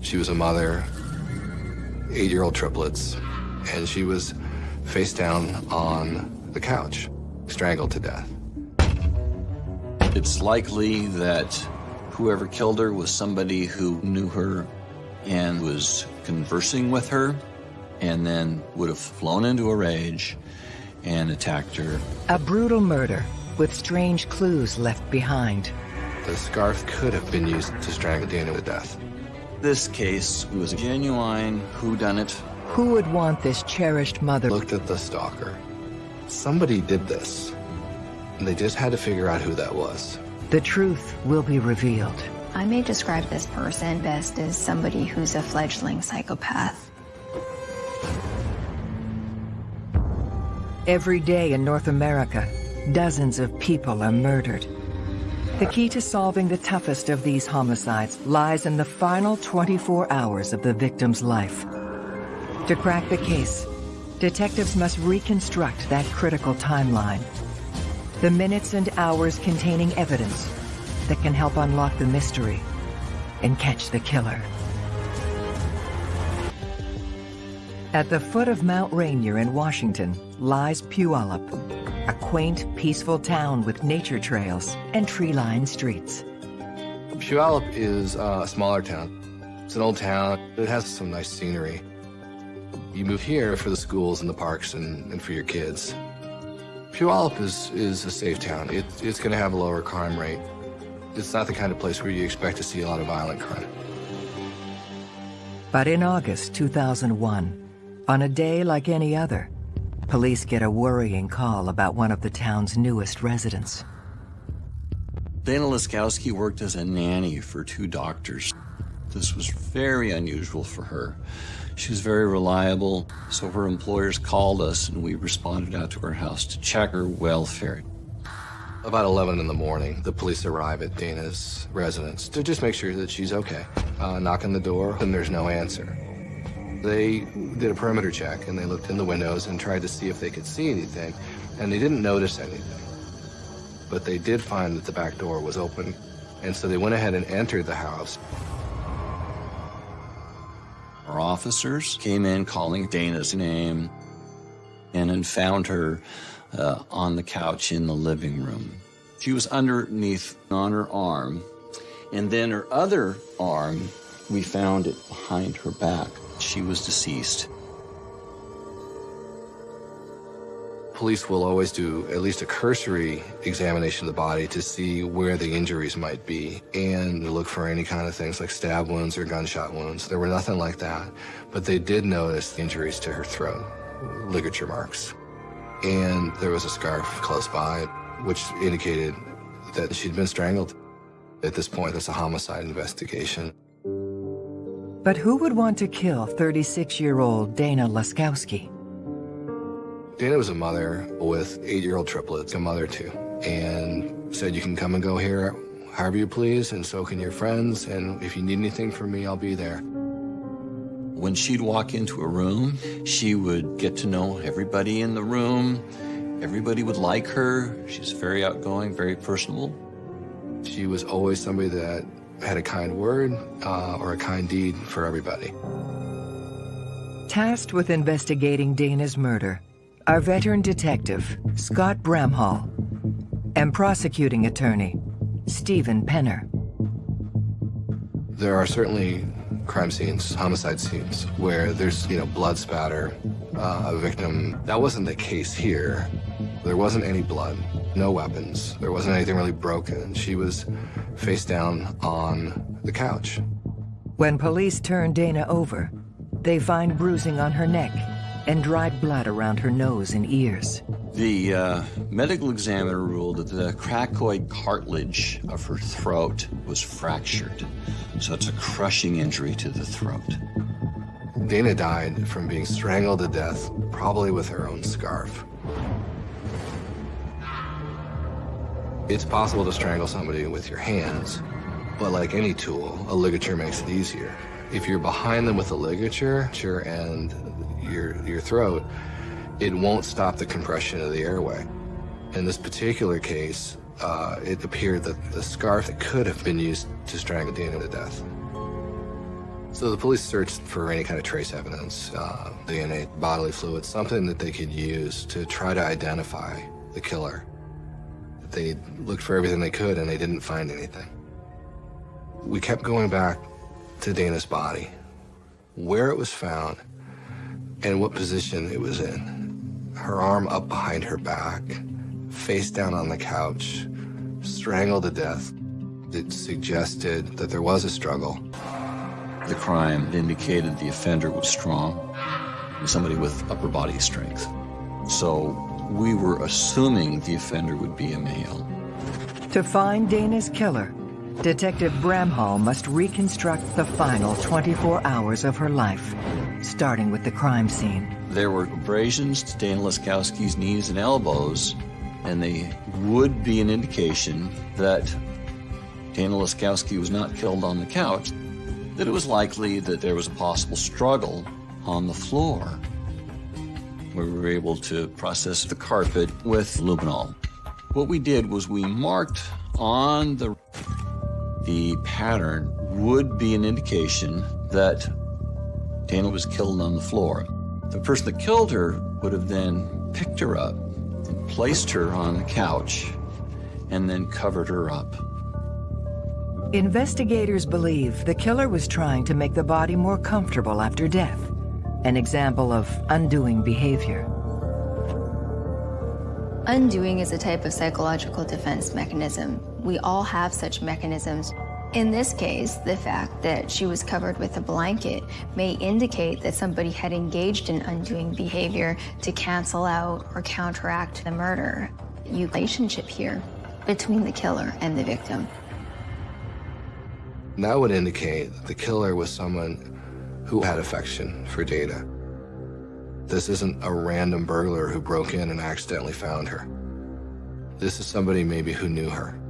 She was a mother, eight-year-old triplets, and she was face down on the couch, strangled to death. It's likely that whoever killed her was somebody who knew her and was conversing with her and then would have flown into a rage and attacked her. A brutal murder with strange clues left behind. The scarf could have been used to strangle Dana to death. This case was a genuine whodunit. Who would want this cherished mother? Looked at the stalker. Somebody did this. And they just had to figure out who that was. The truth will be revealed. I may describe this person best as somebody who's a fledgling psychopath. Every day in North America, dozens of people are murdered. The key to solving the toughest of these homicides lies in the final 24 hours of the victim's life. To crack the case, detectives must reconstruct that critical timeline. The minutes and hours containing evidence that can help unlock the mystery and catch the killer. At the foot of Mount Rainier in Washington lies Puyallup, a quaint, peaceful town with nature trails and tree-lined streets. Puyallup is uh, a smaller town. It's an old town. It has some nice scenery. You move here for the schools and the parks and, and for your kids. Puyallup is, is a safe town. It, it's going to have a lower crime rate. It's not the kind of place where you expect to see a lot of violent crime. But in August 2001, on a day like any other, police get a worrying call about one of the town's newest residents. Dana Laskowski worked as a nanny for two doctors. This was very unusual for her. She was very reliable, so her employers called us and we responded out to her house to check her welfare. About 11 in the morning, the police arrive at Dana's residence to just make sure that she's okay. Uh, knock on the door, and there's no answer. They did a perimeter check and they looked in the windows and tried to see if they could see anything, and they didn't notice anything. But they did find that the back door was open, and so they went ahead and entered the house. Our officers came in calling Dana's name and then found her uh, on the couch in the living room. She was underneath on her arm, and then her other arm, we found it behind her back. She was deceased. Police will always do at least a cursory examination of the body to see where the injuries might be and look for any kind of things like stab wounds or gunshot wounds. There were nothing like that, but they did notice injuries to her throat, ligature marks. And there was a scarf close by, which indicated that she'd been strangled. At this point, it's a homicide investigation. But who would want to kill 36-year-old Dana Laskowski? Dana was a mother with eight-year-old triplets, a mother too, and said, you can come and go here however you please, and so can your friends, and if you need anything from me, I'll be there. When she'd walk into a room, she would get to know everybody in the room. Everybody would like her. She's very outgoing, very personable. She was always somebody that had a kind word uh, or a kind deed for everybody. Tasked with investigating Dana's murder, our veteran detective, Scott Bramhall, and prosecuting attorney, Stephen Penner. There are certainly crime scenes, homicide scenes, where there's, you know, blood spatter, uh, a victim. That wasn't the case here. There wasn't any blood, no weapons. There wasn't anything really broken. She was face down on the couch. When police turn Dana over, they find bruising on her neck and dried blood around her nose and ears. The uh, medical examiner ruled that the cricoid cartilage of her throat was fractured, so it's a crushing injury to the throat. Dana died from being strangled to death, probably with her own scarf. It's possible to strangle somebody with your hands, but like any tool, a ligature makes it easier. If you're behind them with a ligature and your, your throat, it won't stop the compression of the airway. In this particular case, uh, it appeared that the scarf could have been used to strangle Dana to death. So the police searched for any kind of trace evidence, uh, DNA, bodily fluids, something that they could use to try to identify the killer. They looked for everything they could and they didn't find anything. We kept going back to Dana's body, where it was found, and what position it was in. Her arm up behind her back, face down on the couch, strangled to death. It suggested that there was a struggle. The crime indicated the offender was strong, somebody with upper body strength. So we were assuming the offender would be a male. To find Dana's killer, Detective Bramhall must reconstruct the final 24 hours of her life, starting with the crime scene. There were abrasions to Dana Laskowski's knees and elbows, and they would be an indication that Dana Laskowski was not killed on the couch, that it was likely that there was a possible struggle on the floor. We were able to process the carpet with luminol. What we did was we marked on the the pattern would be an indication that Dana was killed on the floor. The person that killed her would have then picked her up and placed her on the couch and then covered her up. Investigators believe the killer was trying to make the body more comfortable after death, an example of undoing behavior. Undoing is a type of psychological defense mechanism. We all have such mechanisms. In this case, the fact that she was covered with a blanket may indicate that somebody had engaged in undoing behavior to cancel out or counteract the murder. You relationship here between the killer and the victim. That would indicate that the killer was someone who had affection for Dana. This isn't a random burglar who broke in and accidentally found her. This is somebody maybe who knew her.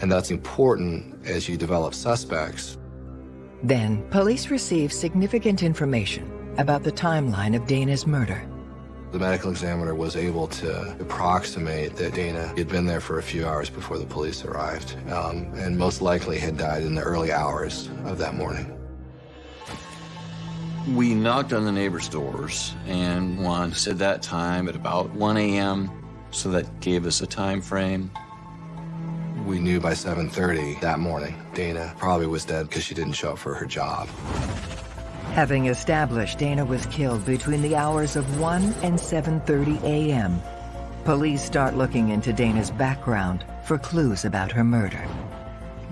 And that's important as you develop suspects. Then, police receive significant information about the timeline of Dana's murder. The medical examiner was able to approximate that Dana had been there for a few hours before the police arrived, um, and most likely had died in the early hours of that morning. We knocked on the neighbors' doors, and one said that time at about 1 a.m., so that gave us a time frame. We knew by 7.30 that morning, Dana probably was dead because she didn't show up for her job. Having established Dana was killed between the hours of 1 and 7.30 a.m., police start looking into Dana's background for clues about her murder.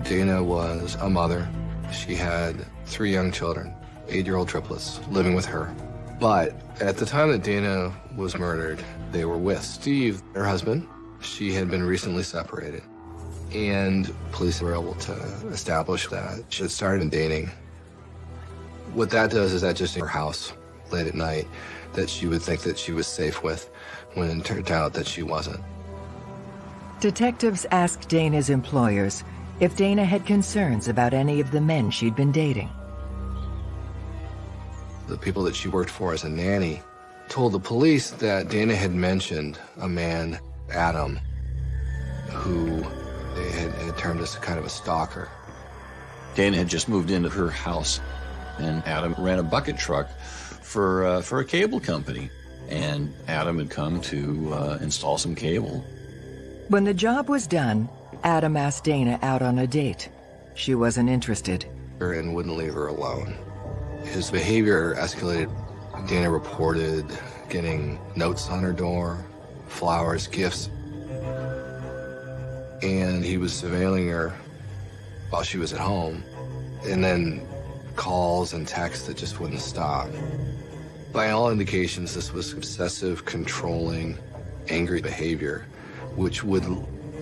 Dana was a mother. She had three young children, eight-year-old triplets, living with her. But at the time that Dana was murdered, they were with Steve, her husband. She had been recently separated. And police were able to establish that she had started dating. What that does is that just in her house late at night that she would think that she was safe with when it turned out that she wasn't. Detectives asked Dana's employers if Dana had concerns about any of the men she'd been dating. The people that she worked for as a nanny told the police that Dana had mentioned a man, Adam, who had, had termed as kind of a stalker. Dana had just moved into her house, and Adam ran a bucket truck for, uh, for a cable company. And Adam had come to uh, install some cable. When the job was done, Adam asked Dana out on a date. She wasn't interested. And wouldn't leave her alone. His behavior escalated. Dana reported getting notes on her door, flowers, gifts. And he was surveilling her while she was at home. And then calls and texts that just wouldn't stop. By all indications, this was obsessive, controlling, angry behavior, which would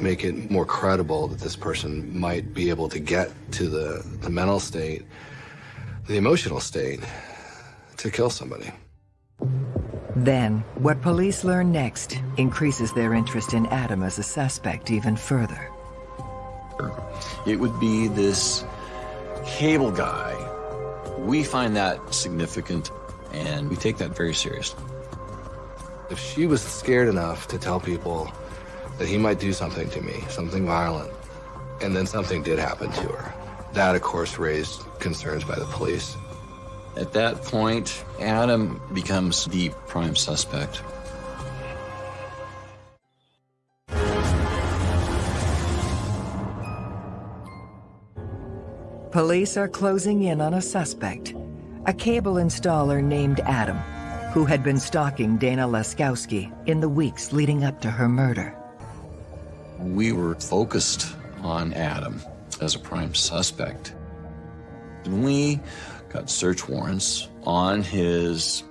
make it more credible that this person might be able to get to the, the mental state, the emotional state, to kill somebody. Then, what police learn next increases their interest in Adam as a suspect even further. It would be this cable guy. We find that significant, and we take that very seriously. If she was scared enough to tell people that he might do something to me, something violent, and then something did happen to her, That, of course, raised concerns by the police. At that point, Adam becomes the prime suspect. Police are closing in on a suspect, a cable installer named Adam, who had been stalking Dana Laskowski in the weeks leading up to her murder. We were focused on Adam as a prime suspect. And we got search warrants on his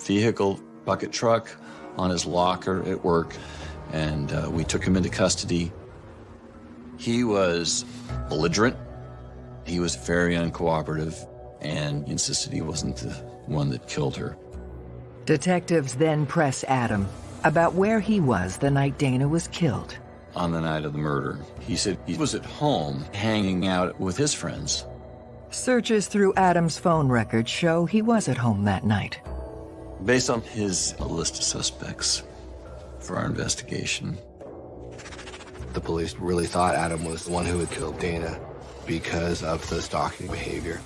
vehicle, bucket truck, on his locker at work, and uh, we took him into custody. He was belligerent. He was very uncooperative and insisted he wasn't the one that killed her. Detectives then press Adam about where he was the night Dana was killed. On the night of the murder, he said he was at home hanging out with his friends. Searches through Adam's phone records show he was at home that night. Based on his list of suspects for our investigation, The police really thought Adam was the one who had killed Dana because of the stalking behavior.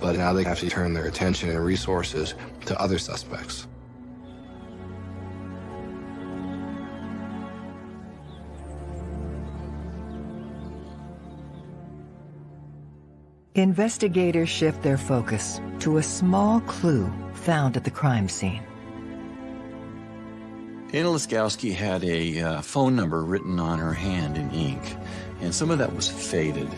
But now they have to turn their attention and resources to other suspects. Investigators shift their focus to a small clue found at the crime scene. Dana Laskowski had a uh, phone number written on her hand in ink, and some of that was faded.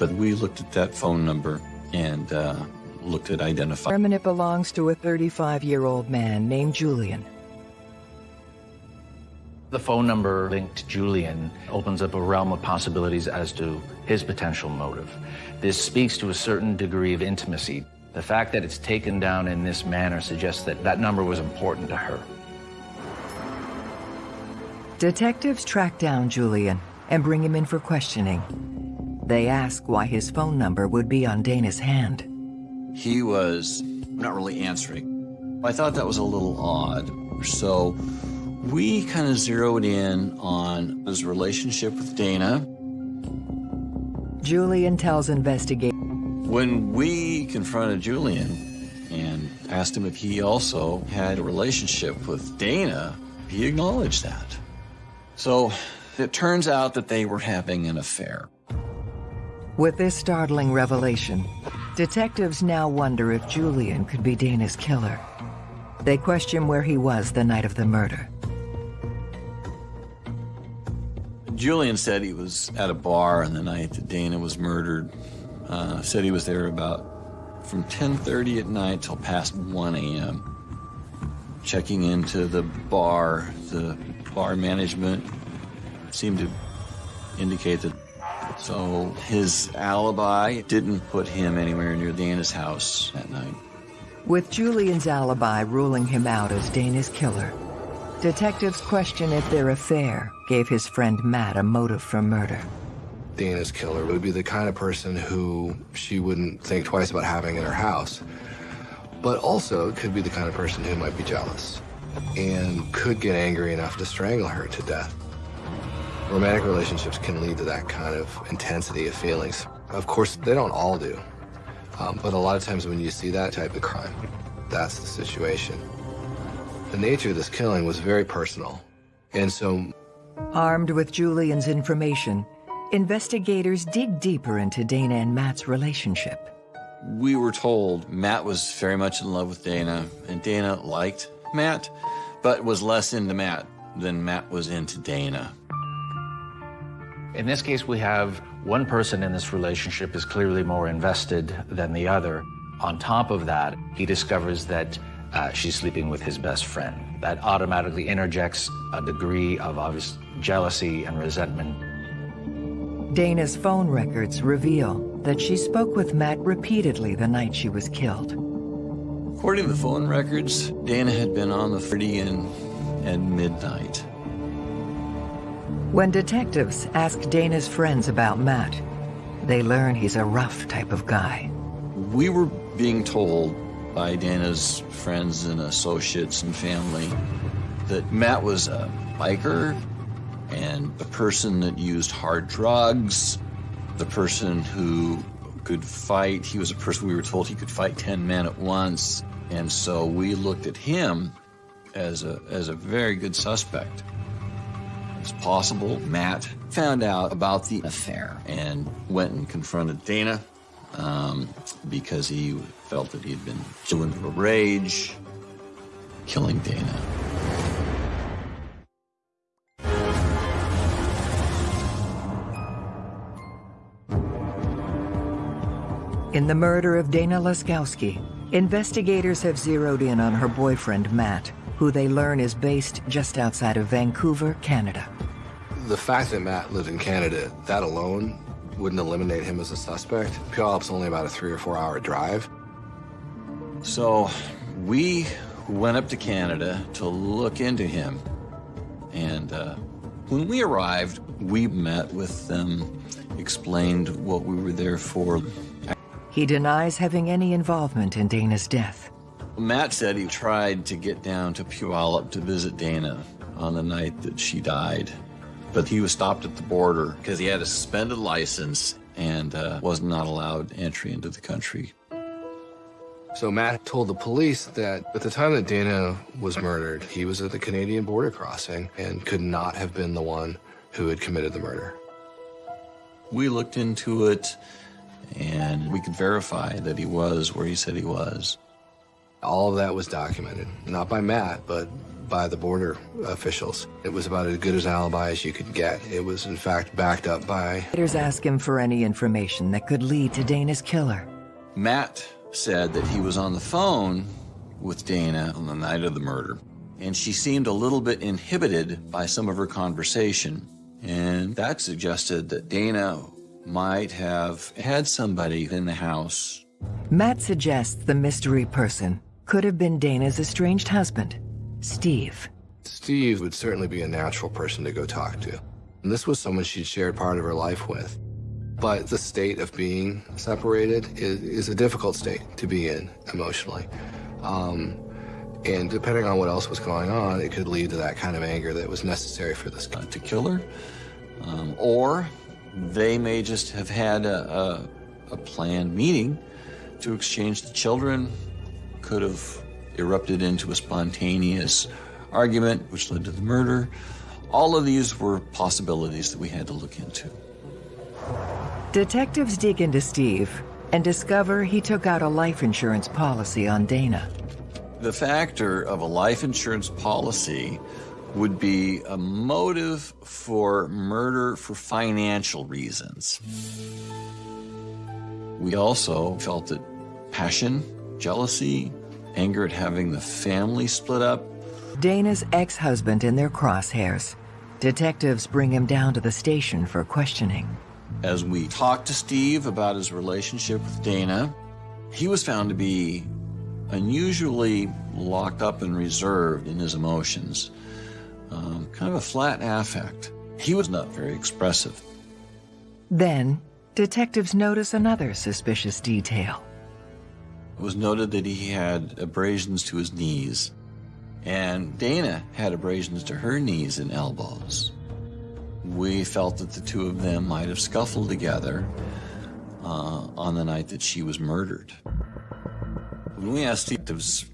But we looked at that phone number and uh, looked at identifying. Determine it belongs to a 35-year-old man named Julian. The phone number linked to Julian opens up a realm of possibilities as to his potential motive. This speaks to a certain degree of intimacy. The fact that it's taken down in this manner suggests that that number was important to her. Detectives track down Julian and bring him in for questioning. They ask why his phone number would be on Dana's hand. He was not really answering. I thought that was a little odd. So we kind of zeroed in on his relationship with Dana. Julian tells investigators When we confronted Julian and asked him if he also had a relationship with Dana, he acknowledged that. So it turns out that they were having an affair. With this startling revelation, detectives now wonder if Julian could be Dana's killer. They question where he was the night of the murder. Julian said he was at a bar on the night that Dana was murdered. Uh, said he was there about from 10.30 at night till past 1 a.m. Checking into the bar, the bar management seemed to indicate that so his alibi didn't put him anywhere near Dana's house that night. With Julian's alibi ruling him out as Dana's killer, detectives question if their affair gave his friend Matt a motive for murder. Dana's killer would be the kind of person who she wouldn't think twice about having in her house. But also could be the kind of person who might be jealous and could get angry enough to strangle her to death. Romantic relationships can lead to that kind of intensity of feelings. Of course, they don't all do. Um, but a lot of times when you see that type of crime, that's the situation. The nature of this killing was very personal. And so Armed with Julian's information, investigators dig deeper into Dana and Matt's relationship. We were told Matt was very much in love with Dana, and Dana liked Matt, but was less into Matt than Matt was into Dana. In this case, we have one person in this relationship is clearly more invested than the other. On top of that, he discovers that uh, she's sleeping with his best friend. That automatically interjects a degree of obvious jealousy and resentment. Dana's phone records reveal that she spoke with Matt repeatedly the night she was killed. According to the phone records, Dana had been on the 30 and at midnight. When detectives ask Dana's friends about Matt, they learn he's a rough type of guy. We were being told by Dana's friends and associates and family that Matt was a biker and a person that used hard drugs the person who could fight. He was a person we were told he could fight 10 men at once. And so we looked at him as a, as a very good suspect. It's possible Matt found out about the affair and went and confronted Dana um, because he felt that he had been doing a rage, killing Dana. In the murder of Dana Laskowski, investigators have zeroed in on her boyfriend, Matt, who they learn is based just outside of Vancouver, Canada. The fact that Matt lived in Canada, that alone wouldn't eliminate him as a suspect. Puyallup's only about a three or four hour drive. So we went up to Canada to look into him. And uh, when we arrived, we met with them, explained what we were there for. He denies having any involvement in Dana's death. Matt said he tried to get down to Puyallup to visit Dana on the night that she died, but he was stopped at the border because he had a suspended license and uh, was not allowed entry into the country. So Matt told the police that at the time that Dana was murdered, he was at the Canadian border crossing and could not have been the one who had committed the murder. We looked into it and we could verify that he was where he said he was. All of that was documented, not by Matt, but by the border officials. It was about as good as alibi as you could get. It was, in fact, backed up by... Investigators ask him for any information that could lead to Dana's killer. Matt said that he was on the phone with Dana on the night of the murder, and she seemed a little bit inhibited by some of her conversation. And that suggested that Dana might have had somebody in the house. Matt suggests the mystery person could have been Dana's estranged husband, Steve. Steve would certainly be a natural person to go talk to. And this was someone she'd shared part of her life with. But the state of being separated is, is a difficult state to be in emotionally. Um, and depending on what else was going on, it could lead to that kind of anger that was necessary for this guy. to kill her, um, or they may just have had a, a, a planned meeting to exchange the children, could have erupted into a spontaneous argument, which led to the murder. All of these were possibilities that we had to look into. Detectives dig into Steve and discover he took out a life insurance policy on Dana. The factor of a life insurance policy would be a motive for murder for financial reasons. We also felt that passion, jealousy, anger at having the family split up. Dana's ex-husband in their crosshairs. Detectives bring him down to the station for questioning. As we talked to Steve about his relationship with Dana, he was found to be unusually locked up and reserved in his emotions. Um, kind of a flat affect. He was not very expressive. Then, detectives notice another suspicious detail. It was noted that he had abrasions to his knees, and Dana had abrasions to her knees and elbows. We felt that the two of them might have scuffled together uh, on the night that she was murdered. When we asked detectives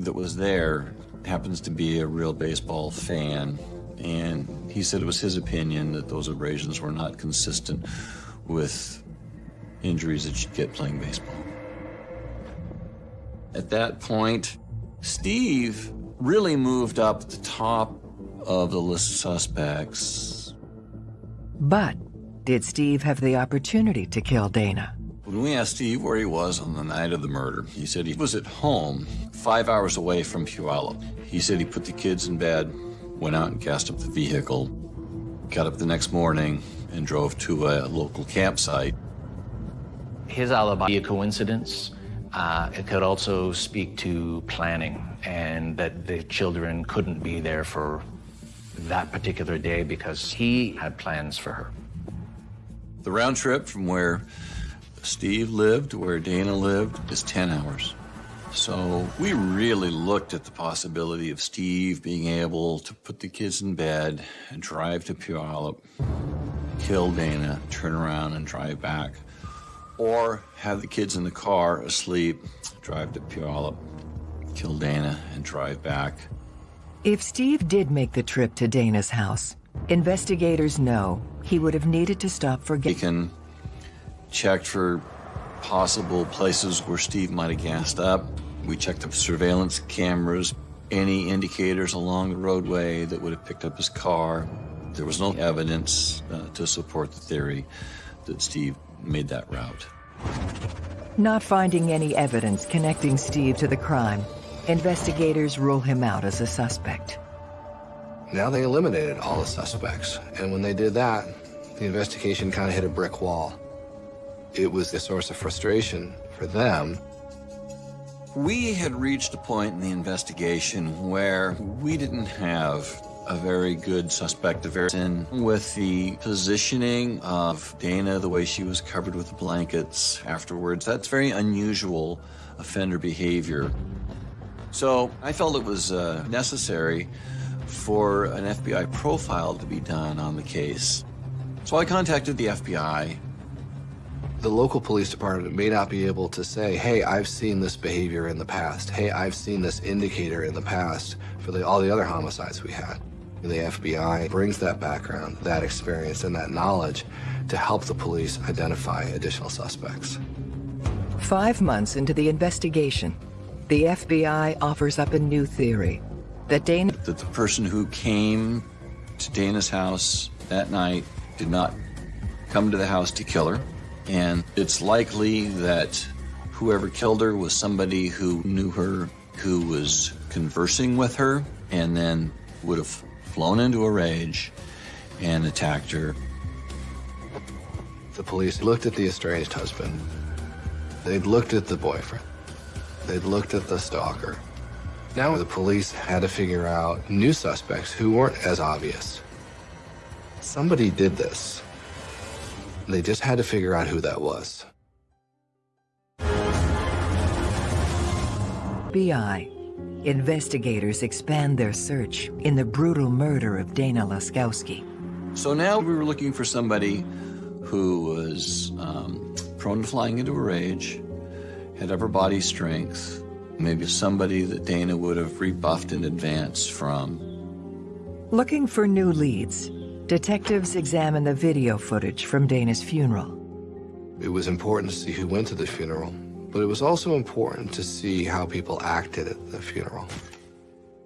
that was there, happens to be a real baseball fan, and he said it was his opinion that those abrasions were not consistent with injuries that you'd get playing baseball. At that point, Steve really moved up the top of the list of suspects. But did Steve have the opportunity to kill Dana? When we asked Steve where he was on the night of the murder, he said he was at home, five hours away from Puyallup. He said he put the kids in bed, went out and cast up the vehicle, got up the next morning, and drove to a local campsite. His alibi be a coincidence. Uh, it could also speak to planning and that the children couldn't be there for that particular day because he had plans for her. The round trip from where Steve lived to where Dana lived is 10 hours. So we really looked at the possibility of Steve being able to put the kids in bed and drive to Puyallup, kill Dana, turn around and drive back. Or have the kids in the car asleep, drive to Puyallup, kill Dana, and drive back. If Steve did make the trip to Dana's house, investigators know he would have needed to stop for... We can check for possible places where Steve might have gassed up. We checked the surveillance cameras, any indicators along the roadway that would have picked up his car. There was no evidence uh, to support the theory that Steve made that route. Not finding any evidence connecting Steve to the crime, investigators rule him out as a suspect. Now they eliminated all the suspects, and when they did that, the investigation kind of hit a brick wall. It was a source of frustration for them. We had reached a point in the investigation where we didn't have a very good suspect of arson with the positioning of Dana, the way she was covered with blankets afterwards. That's very unusual offender behavior. So I felt it was uh, necessary for an FBI profile to be done on the case. So I contacted the FBI. The local police department may not be able to say, hey, I've seen this behavior in the past. Hey, I've seen this indicator in the past for the, all the other homicides we had. The FBI brings that background, that experience, and that knowledge to help the police identify additional suspects. Five months into the investigation, the FBI offers up a new theory that Dana... That the person who came to Dana's house that night did not come to the house to kill her. And it's likely that whoever killed her was somebody who knew her, who was conversing with her, and then would have flown into a rage and attacked her. The police looked at the estranged husband. They'd looked at the boyfriend. They'd looked at the stalker. Now the police had to figure out new suspects who weren't as obvious. Somebody did this. They just had to figure out who that was. FBI Investigators expand their search in the brutal murder of Dana Laskowski. So now we were looking for somebody who was um, prone to flying into a rage, had upper body strength, maybe somebody that Dana would have rebuffed in advance from. Looking for new leads, detectives examine the video footage from Dana's funeral. It was important to see who went to the funeral, but it was also important to see how people acted at the funeral.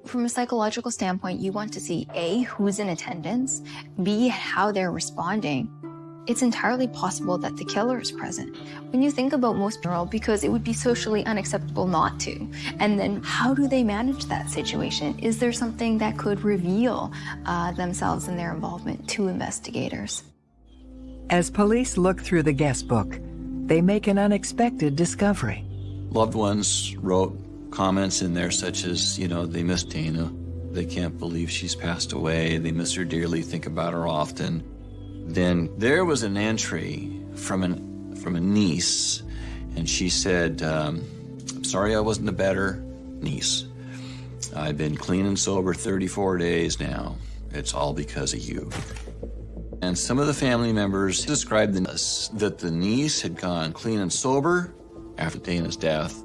From a psychological standpoint, you want to see A, who's in attendance, B, how they're responding. It's entirely possible that the killer is present. When you think about most funeral, because it would be socially unacceptable not to. And then how do they manage that situation? Is there something that could reveal uh, themselves and their involvement to investigators? As police look through the guest book, they make an unexpected discovery. Loved ones wrote comments in there such as, you know, they miss Dana. They can't believe she's passed away. They miss her dearly, think about her often. Then there was an entry from, an, from a niece, and she said, um, I'm sorry I wasn't a better niece. I've been clean and sober 34 days now. It's all because of you. And some of the family members described that the niece had gone clean and sober after Dana's death.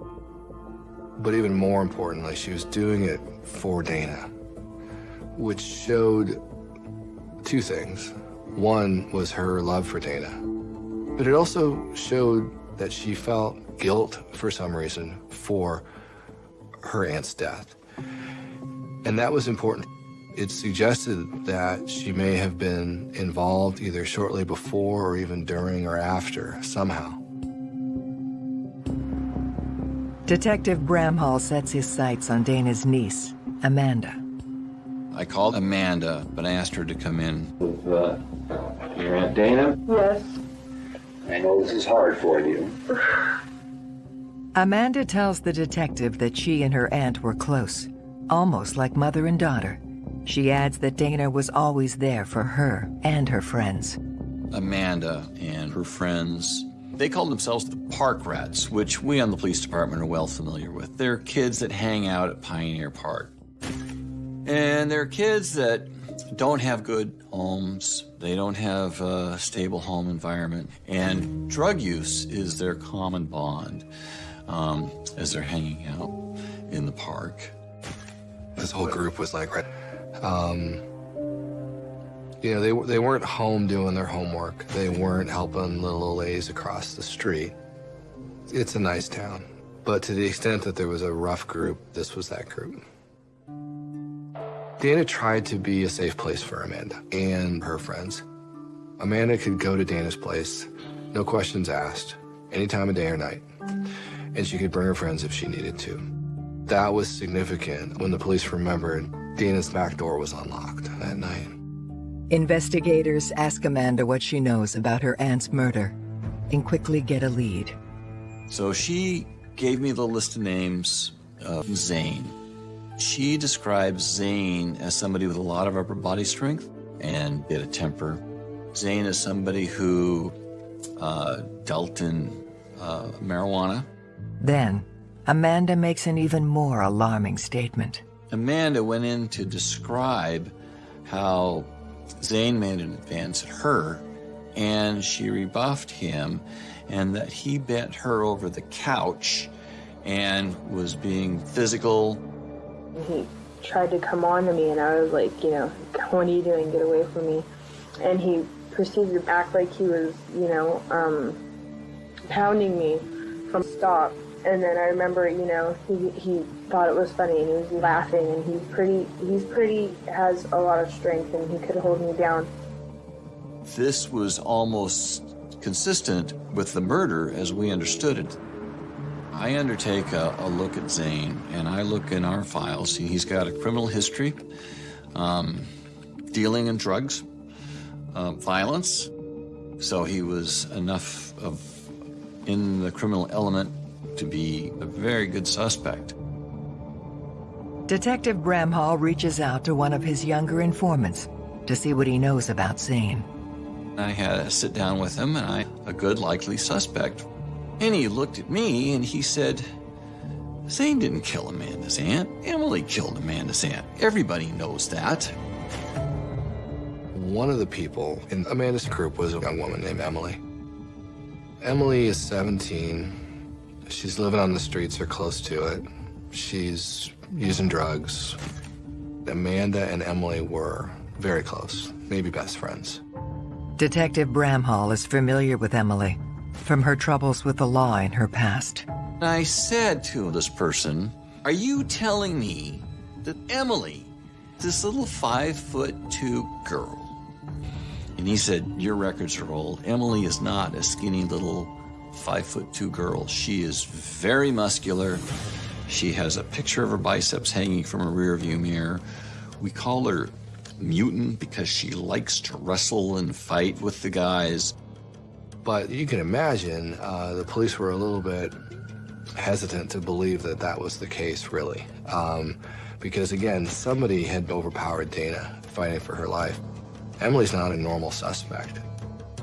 But even more importantly, she was doing it for Dana, which showed two things. One was her love for Dana, but it also showed that she felt guilt for some reason for her aunt's death. And that was important. It suggested that she may have been involved either shortly before or even during or after, somehow. Detective Bramhall sets his sights on Dana's niece, Amanda. I called Amanda, but I asked her to come in. With uh, your Aunt Dana? Yes. I know this is hard for you. Amanda tells the detective that she and her aunt were close, almost like mother and daughter. She adds that Dana was always there for her and her friends. Amanda and her friends, they call themselves the Park Rats, which we on the police department are well familiar with. They're kids that hang out at Pioneer Park. And they're kids that don't have good homes. They don't have a stable home environment. And drug use is their common bond um, as they're hanging out in the park. This whole group was like, um, you know, they, they weren't home doing their homework. They weren't helping little old ladies across the street. It's a nice town. But to the extent that there was a rough group, this was that group. Dana tried to be a safe place for Amanda and her friends. Amanda could go to Dana's place, no questions asked, any time of day or night. And she could bring her friends if she needed to. That was significant when the police remembered Dana's back door was unlocked that night. Investigators ask Amanda what she knows about her aunt's murder and quickly get a lead. So she gave me the list of names of Zane. She describes Zane as somebody with a lot of upper body strength and bit of temper. Zane is somebody who uh, dealt in uh, marijuana. Then, Amanda makes an even more alarming statement. Amanda went in to describe how Zane made an advance at her, and she rebuffed him, and that he bent her over the couch and was being physical he tried to come on to me, and I was like, you know, what are you doing? Get away from me. And he proceeded to act like he was, you know, um, pounding me from stop. And then I remember, you know, he, he thought it was funny and he was laughing and he's pretty, he's pretty, has a lot of strength and he could hold me down. This was almost consistent with the murder as we understood it. I undertake a, a, look at Zane, and I look in our files. He's got a criminal history, um, dealing in drugs, uh, violence. So he was enough of in the criminal element to be a very good suspect. Detective Bramhall reaches out to one of his younger informants to see what he knows about Zane. I had a sit down with him, and I, a good likely suspect and he looked at me and he said, Zane didn't kill Amanda's aunt. Emily killed Amanda's aunt. Everybody knows that. One of the people in Amanda's group was a young woman named Emily. Emily is 17. She's living on the streets or close to it. She's using drugs. Amanda and Emily were very close, maybe best friends. Detective Bramhall is familiar with Emily from her troubles with the law in her past. I said to this person, Are you telling me that Emily, this little five foot two girl, and he said, Your records are old. Emily is not a skinny little five foot two girl. She is very muscular. She has a picture of her biceps hanging from a rear view mirror. We call her mutant because she likes to wrestle and fight with the guys. But you can imagine uh, the police were a little bit hesitant to believe that that was the case, really. Um, because again, somebody had overpowered Dana fighting for her life. Emily's not a normal suspect.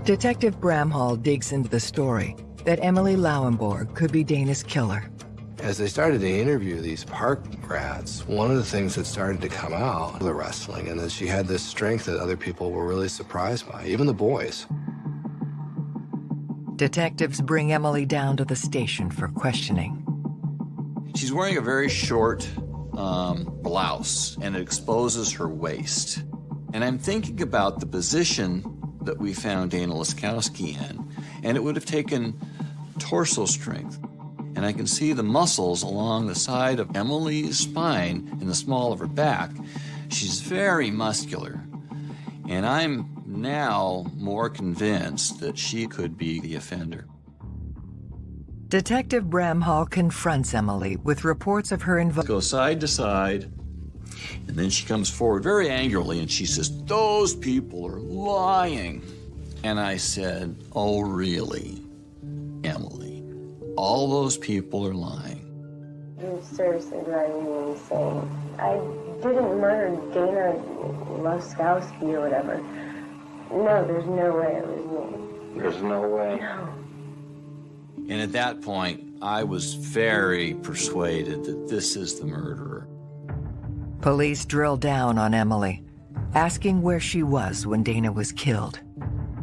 Detective Bramhall digs into the story that Emily Lauenborg could be Dana's killer. As they started to interview these park rats, one of the things that started to come out, the wrestling, and that she had this strength that other people were really surprised by, even the boys. Detectives bring Emily down to the station for questioning. She's wearing a very short um, blouse, and it exposes her waist. And I'm thinking about the position that we found Dana Laskowski in, and it would have taken torso strength. And I can see the muscles along the side of Emily's spine in the small of her back. She's very muscular. And I'm now more convinced that she could be the offender. Detective Bramhall confronts Emily with reports of her involvement. Go side to side, and then she comes forward very angrily and she says, Those people are lying. And I said, Oh, really, Emily? All those people are lying. You're seriously driving me insane. I didn't murder Dana Laskowski or whatever. No, there's no way it was me. There's no way. No. And at that point, I was very persuaded that this is the murderer. Police drill down on Emily, asking where she was when Dana was killed.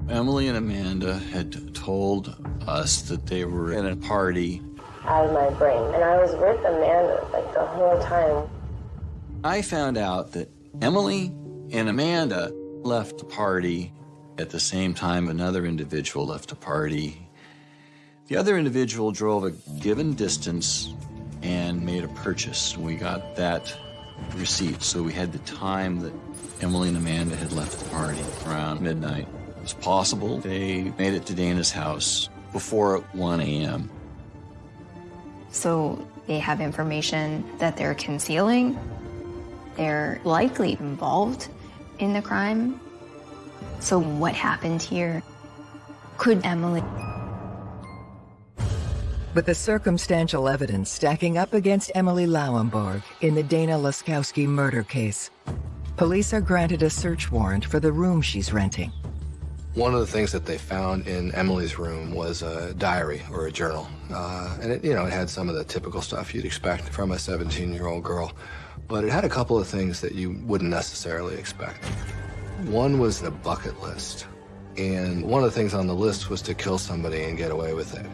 Emily and Amanda had told us that they were at a party. Out of my brain. And I was with Amanda like the whole time. I found out that Emily and Amanda left the party at the same time another individual left the party. The other individual drove a given distance and made a purchase. We got that receipt, so we had the time that Emily and Amanda had left the party around midnight. It was possible they made it to Dana's house before 1 a.m. So they have information that they're concealing. They're likely involved in the crime. So what happened here? Could Emily? With the circumstantial evidence stacking up against Emily Lauenborg in the Dana Laskowski murder case, police are granted a search warrant for the room she's renting. One of the things that they found in Emily's room was a diary or a journal. Uh, and it, you know, it had some of the typical stuff you'd expect from a 17-year-old girl. But it had a couple of things that you wouldn't necessarily expect. One was the bucket list. And one of the things on the list was to kill somebody and get away with it.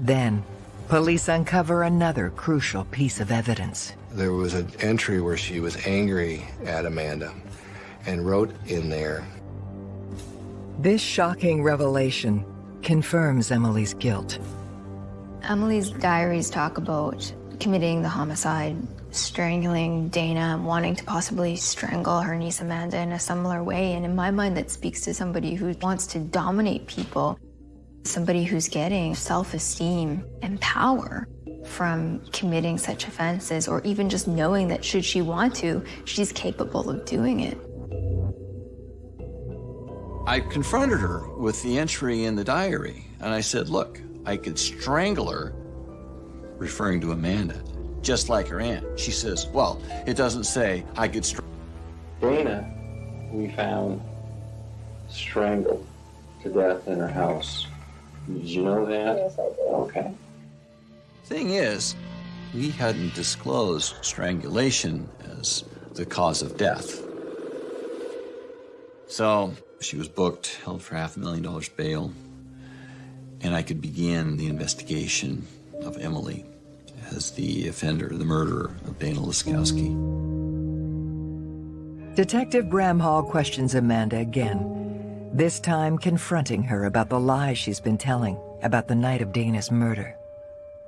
Then, police uncover another crucial piece of evidence. There was an entry where she was angry at Amanda and wrote in there, This shocking revelation confirms Emily's guilt. Emily's diaries talk about committing the homicide, strangling Dana, wanting to possibly strangle her niece Amanda in a similar way. And in my mind, that speaks to somebody who wants to dominate people, somebody who's getting self-esteem and power from committing such offenses, or even just knowing that should she want to, she's capable of doing it. I confronted her with the entry in the diary, and I said, look, I could strangle her, referring to Amanda, just like her aunt. She says, well, it doesn't say I could strangle. Dana, we found strangled to death in her house. Did you know that? Yes, I did. Okay. Thing is, we hadn't disclosed strangulation as the cause of death. So she was booked, held for half a million dollars bail, and I could begin the investigation of Emily as the offender, the murderer of Dana Laskowski. Detective Bramhall questions Amanda again, this time confronting her about the lies she's been telling about the night of Dana's murder.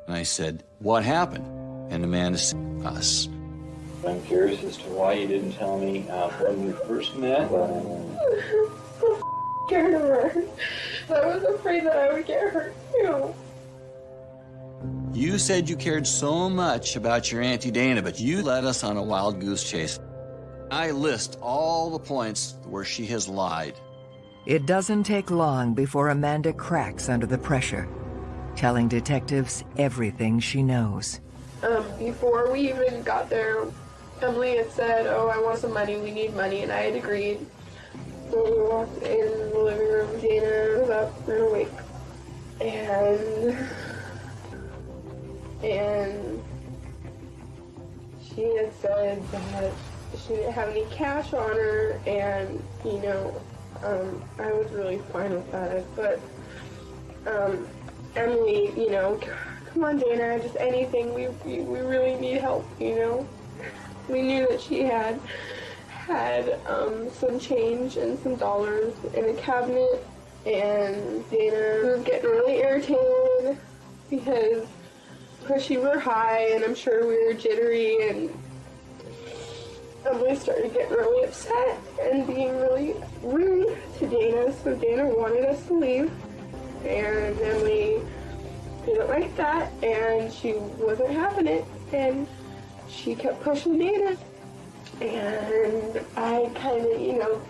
And I said, what happened? And Amanda said, us. I'm curious as to why you didn't tell me uh, when we first met. Scared of her. I was afraid that I would get hurt too. You said you cared so much about your Auntie Dana, but you led us on a wild goose chase. I list all the points where she has lied. It doesn't take long before Amanda cracks under the pressure, telling detectives everything she knows. Um, before we even got there, Emily had said, oh, I want some money, we need money, and I had agreed. So we walked in the living room, Dana was up and awake. And, and she had said that she didn't have any cash on her, and, you know, um, I was really fine with that, but, um, Emily, you know, come on, Dana, just anything. We, we, we really need help, you know? We knew that she had had um, some change and some dollars in a cabinet, and Dana was getting really irritated because because we were high, and I'm sure we were jittery, and Emily started getting really upset and being really rude to Dana, so Dana wanted us to leave, and Emily didn't like that, and she wasn't having it, and she kept pushing Dana, and I kind of, you know,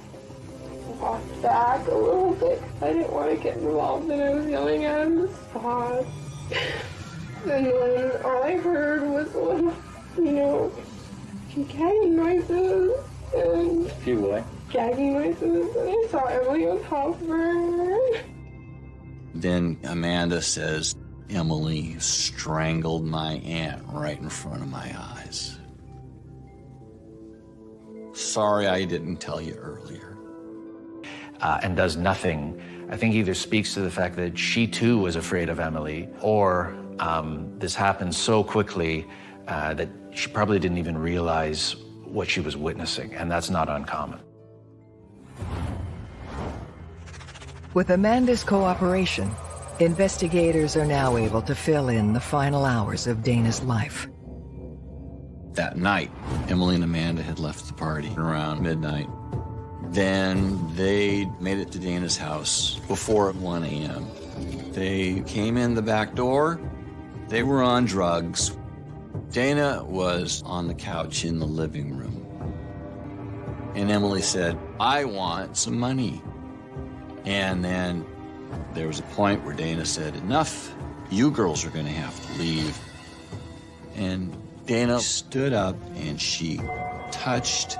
walked back a little bit. I didn't want to get involved, and I was yelling at him to stop. And then all I heard was a you know, gagging noises and You what? gagging noises, and I saw Emily was hovering. Then Amanda says, Emily strangled my aunt right in front of my eyes. sorry I didn't tell you earlier. Uh, and does nothing, I think either speaks to the fact that she too was afraid of Emily, or um, this happened so quickly uh, that she probably didn't even realize what she was witnessing, and that's not uncommon. With Amanda's cooperation, investigators are now able to fill in the final hours of Dana's life. That night, Emily and Amanda had left the party around midnight. Then they made it to Dana's house before 1 a.m. They came in the back door. They were on drugs. Dana was on the couch in the living room. And Emily said, I want some money. And then there was a point where Dana said, enough, you girls are gonna have to leave. And Dana stood up and she touched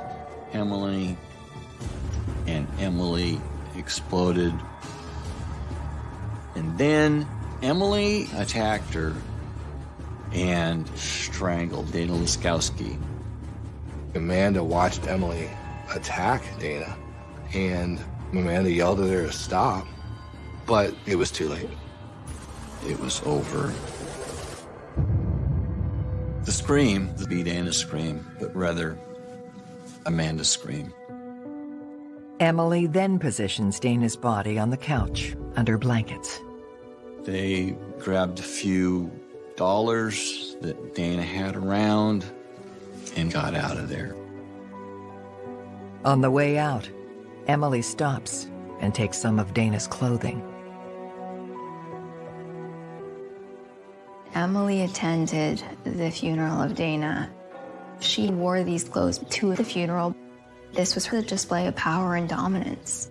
Emily and Emily exploded. And then Emily attacked her and strangled Dana Laskowski. Amanda watched Emily attack Dana, and Amanda yelled at her to stop, but it was too late. It was over. The scream, the be Dana's scream, but rather Amanda's scream. Emily then positions Dana's body on the couch under blankets. They grabbed a few dollars that Dana had around and got out of there. On the way out, Emily stops and takes some of Dana's clothing. Emily attended the funeral of Dana. She wore these clothes to the funeral. This was her display of power and dominance.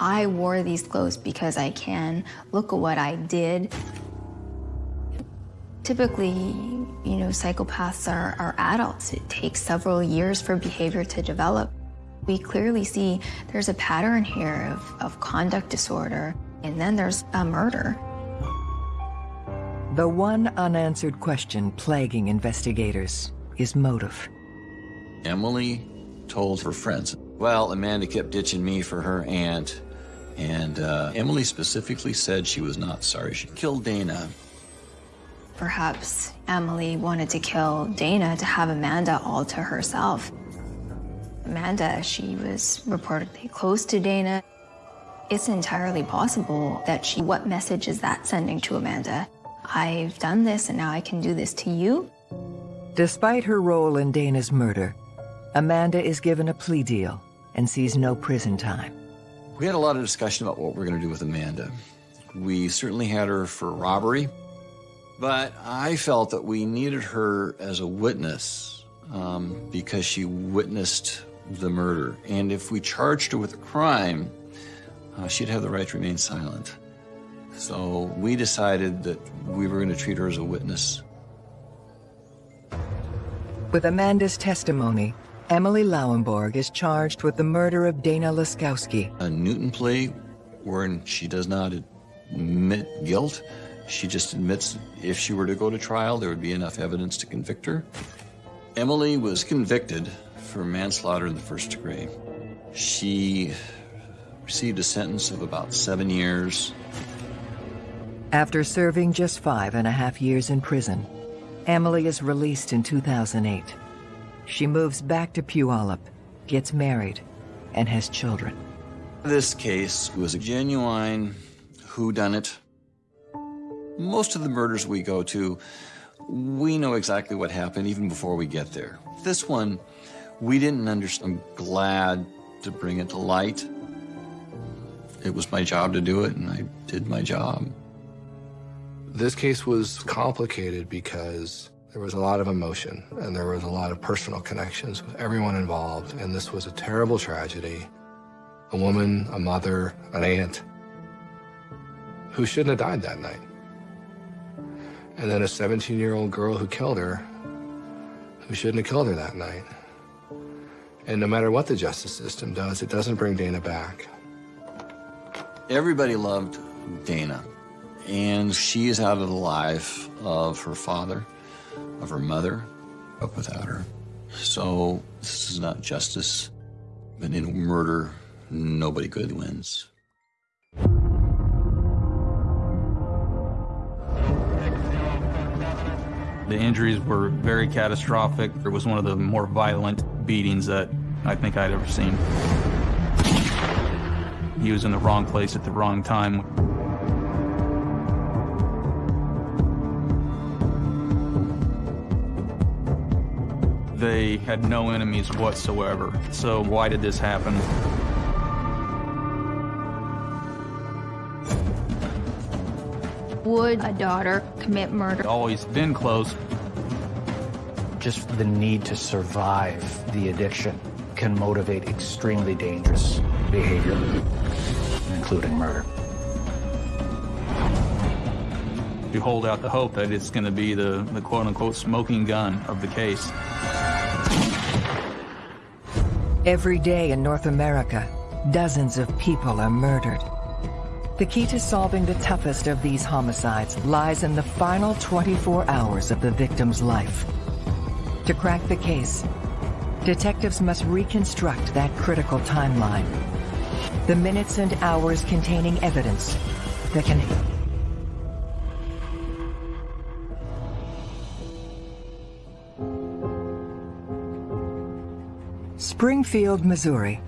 I wore these clothes because I can. Look at what I did. Typically, you know, psychopaths are, are adults. It takes several years for behavior to develop. We clearly see there's a pattern here of, of conduct disorder, and then there's a murder. The one unanswered question plaguing investigators is motive. Emily told her friends, well, Amanda kept ditching me for her aunt. And uh, Emily specifically said she was not sorry she killed Dana. Perhaps Emily wanted to kill Dana to have Amanda all to herself. Amanda, she was reportedly close to Dana. It's entirely possible that she, what message is that sending to Amanda? I've done this and now I can do this to you? Despite her role in Dana's murder, Amanda is given a plea deal and sees no prison time. We had a lot of discussion about what we're going to do with Amanda. We certainly had her for robbery, but I felt that we needed her as a witness um, because she witnessed the murder. And if we charged her with a crime, uh, she'd have the right to remain silent. So we decided that we were going to treat her as a witness. With Amanda's testimony, Emily Lauenborg is charged with the murder of Dana Laskowski. A Newton plea wherein she does not admit guilt. She just admits if she were to go to trial, there would be enough evidence to convict her. Emily was convicted for manslaughter in the first degree. She received a sentence of about seven years. After serving just five and a half years in prison, Emily is released in 2008. She moves back to Puyallup, gets married, and has children. This case was a genuine whodunit. Most of the murders we go to, we know exactly what happened even before we get there. This one, we didn't understand. I'm glad to bring it to light. It was my job to do it, and I did my job. This case was complicated because there was a lot of emotion and there was a lot of personal connections with everyone involved, and this was a terrible tragedy. A woman, a mother, an aunt who shouldn't have died that night. And then a 17-year-old girl who killed her who shouldn't have killed her that night. And no matter what the justice system does, it doesn't bring Dana back. Everybody loved Dana, and she is out of the life of her father, of her mother, up without her. So This is not justice. But in murder, nobody good wins. The injuries were very catastrophic. It was one of the more violent beatings that I think I'd ever seen. He was in the wrong place at the wrong time. They had no enemies whatsoever. So why did this happen? Would a daughter commit murder? Always been close. Just the need to survive the addiction can motivate extremely dangerous behavior, including murder. You hold out the hope that it's going to be the, the quote-unquote smoking gun of the case. Every day in North America, dozens of people are murdered. The key to solving the toughest of these homicides lies in the final 24 hours of the victim's life. To crack the case, detectives must reconstruct that critical timeline. The minutes and hours containing evidence that can Springfield, Missouri.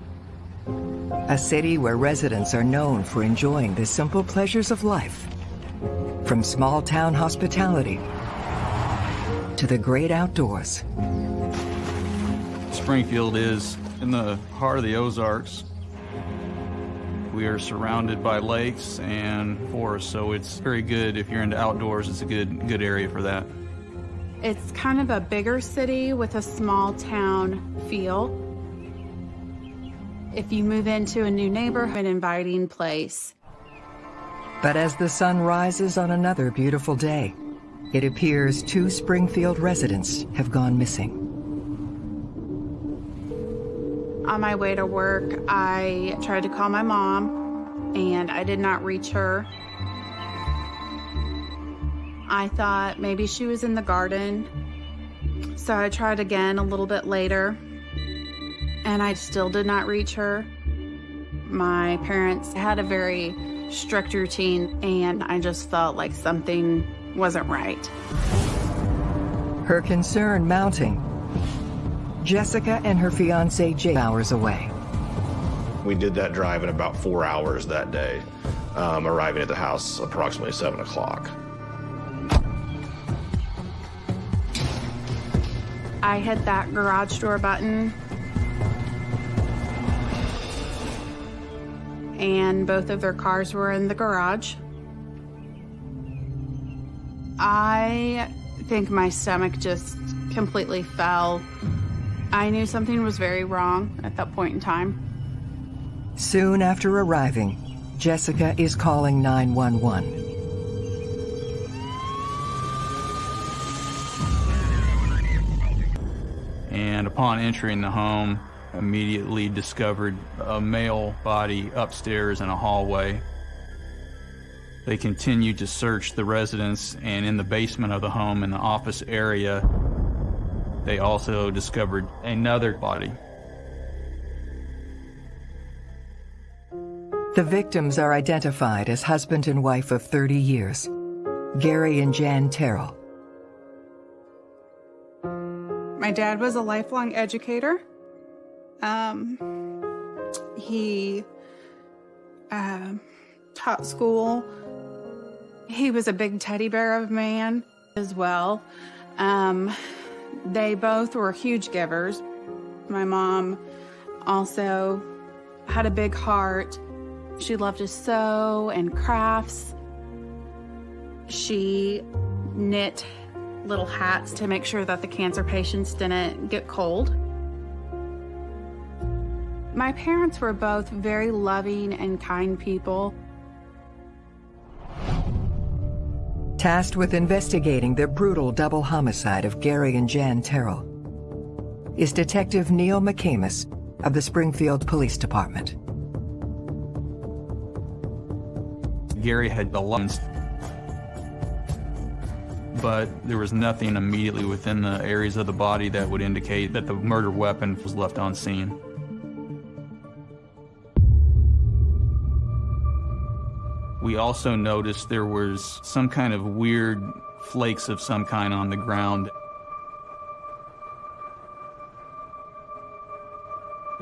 A city where residents are known for enjoying the simple pleasures of life. From small town hospitality to the great outdoors. Springfield is in the heart of the Ozarks. We are surrounded by lakes and forests, so it's very good if you're into outdoors. It's a good good area for that. It's kind of a bigger city with a small town feel. If you move into a new neighborhood, an inviting place. But as the sun rises on another beautiful day, it appears two Springfield residents have gone missing. On my way to work, I tried to call my mom and I did not reach her. I thought maybe she was in the garden. So I tried again a little bit later and I still did not reach her. My parents had a very strict routine and I just felt like something wasn't right. Her concern mounting. Jessica and her fiance Jay hours away. We did that drive in about four hours that day, um, arriving at the house approximately 7 o'clock. I hit that garage door button and both of their cars were in the garage. I think my stomach just completely fell. I knew something was very wrong at that point in time. Soon after arriving, Jessica is calling 911. And upon entering the home, immediately discovered a male body upstairs in a hallway. They continued to search the residence and in the basement of the home in the office area, they also discovered another body. The victims are identified as husband and wife of 30 years, Gary and Jan Terrell. My dad was a lifelong educator. Um, he uh, taught school. He was a big teddy bear of a man as well. Um, they both were huge givers. My mom also had a big heart. She loved to sew and crafts. She knit little hats to make sure that the cancer patients didn't get cold. My parents were both very loving and kind people. Tasked with investigating the brutal double homicide of Gary and Jan Terrell is Detective Neil McCamus of the Springfield Police Department. Gary had the lungs. but there was nothing immediately within the areas of the body that would indicate that the murder weapon was left on scene. We also noticed there was some kind of weird flakes of some kind on the ground.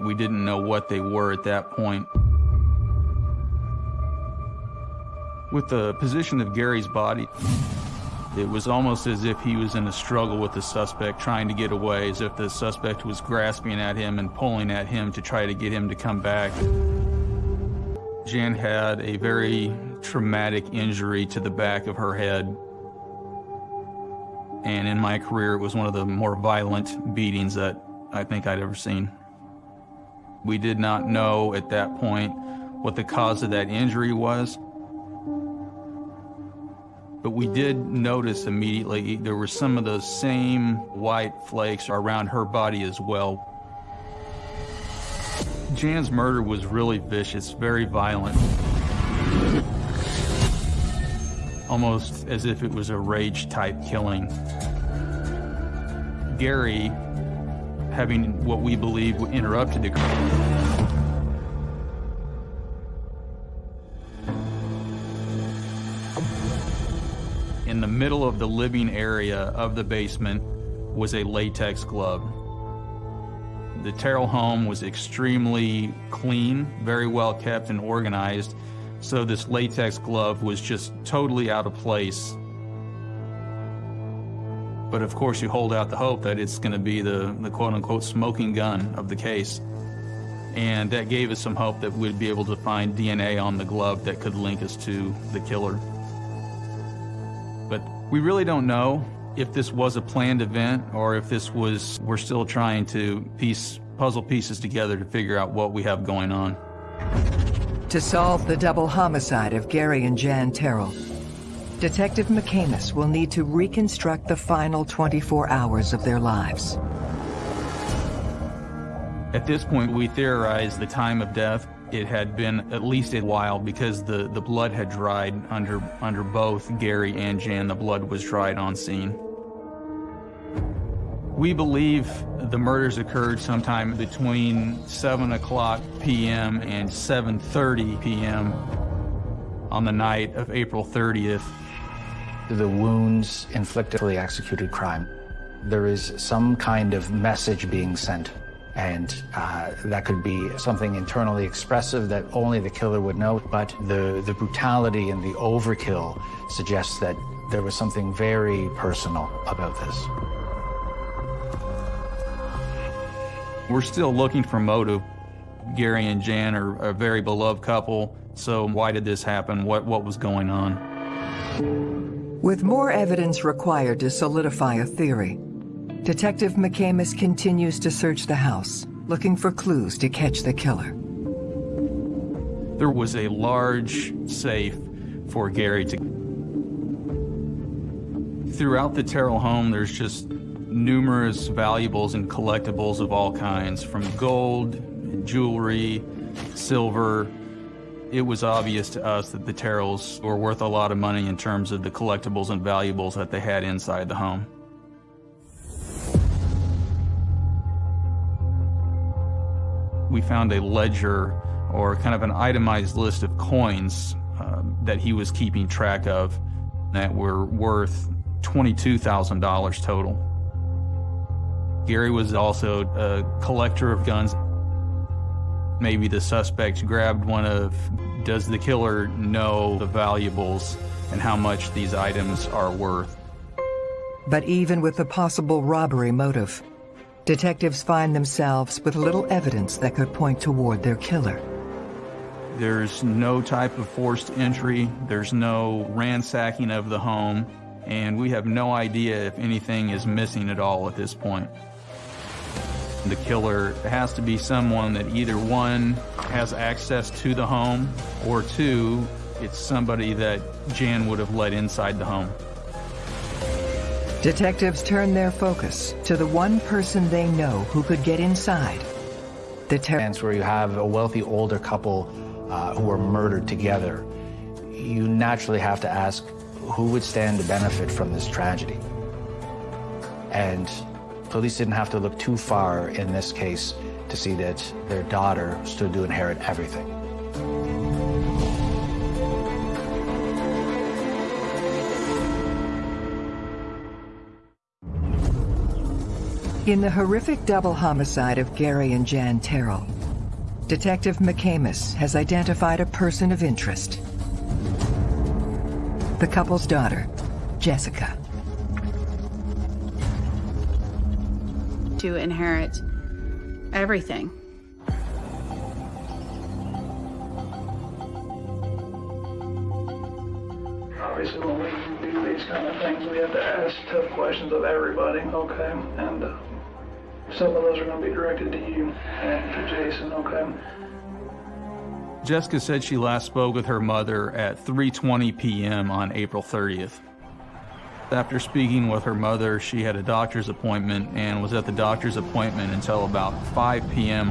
We didn't know what they were at that point. With the position of Gary's body, it was almost as if he was in a struggle with the suspect, trying to get away, as if the suspect was grasping at him and pulling at him to try to get him to come back. Jan had a very traumatic injury to the back of her head. And in my career, it was one of the more violent beatings that I think I'd ever seen. We did not know at that point what the cause of that injury was. But we did notice immediately there were some of those same white flakes around her body as well. Jan's murder was really vicious, very violent. Almost as if it was a rage type killing. Gary, having what we believe interrupted the In the middle of the living area of the basement was a latex glove. The Terrell home was extremely clean, very well kept and organized, so this latex glove was just totally out of place. But of course, you hold out the hope that it's going to be the, the quote unquote smoking gun of the case. And that gave us some hope that we'd be able to find DNA on the glove that could link us to the killer. But we really don't know if this was a planned event or if this was, we're still trying to piece puzzle pieces together to figure out what we have going on. To solve the double homicide of Gary and Jan Terrell, Detective McCamus will need to reconstruct the final 24 hours of their lives. At this point, we theorized the time of death. It had been at least a while because the, the blood had dried under, under both Gary and Jan. The blood was dried on scene. We believe the murders occurred sometime between 7 o'clock p.m. and 7.30 p.m. on the night of April 30th. The wounds inflicted for the executed crime. There is some kind of message being sent and uh, that could be something internally expressive that only the killer would know. But the, the brutality and the overkill suggests that there was something very personal about this. We're still looking for motive. Gary and Jan are a very beloved couple, so why did this happen? What, what was going on? With more evidence required to solidify a theory, Detective McCamus continues to search the house, looking for clues to catch the killer. There was a large safe for Gary to... Throughout the Terrell home, there's just numerous valuables and collectibles of all kinds, from gold, jewelry, silver. It was obvious to us that the Terrells were worth a lot of money in terms of the collectibles and valuables that they had inside the home. we found a ledger or kind of an itemized list of coins uh, that he was keeping track of that were worth $22,000 total. Gary was also a collector of guns. Maybe the suspect grabbed one of, does the killer know the valuables and how much these items are worth? But even with the possible robbery motive, Detectives find themselves with little evidence that could point toward their killer. There's no type of forced entry, there's no ransacking of the home, and we have no idea if anything is missing at all at this point. The killer has to be someone that either one, has access to the home, or two, it's somebody that Jan would have let inside the home. Detectives turn their focus to the one person they know who could get inside. The chance where you have a wealthy older couple uh, who are murdered together, you naturally have to ask who would stand to benefit from this tragedy? And police didn't have to look too far in this case to see that their daughter stood to inherit everything. In the horrific double homicide of Gary and Jan Terrell, Detective McCamus has identified a person of interest. The couple's daughter, Jessica. To inherit everything. Obviously, when we do these kind of things, we have to ask tough questions of everybody, okay? And uh, some of those are going to be directed to you and to Jason, okay? Jessica said she last spoke with her mother at 3:20 p.m. on April 30th. After speaking with her mother, she had a doctor's appointment and was at the doctor's appointment until about 5 p.m.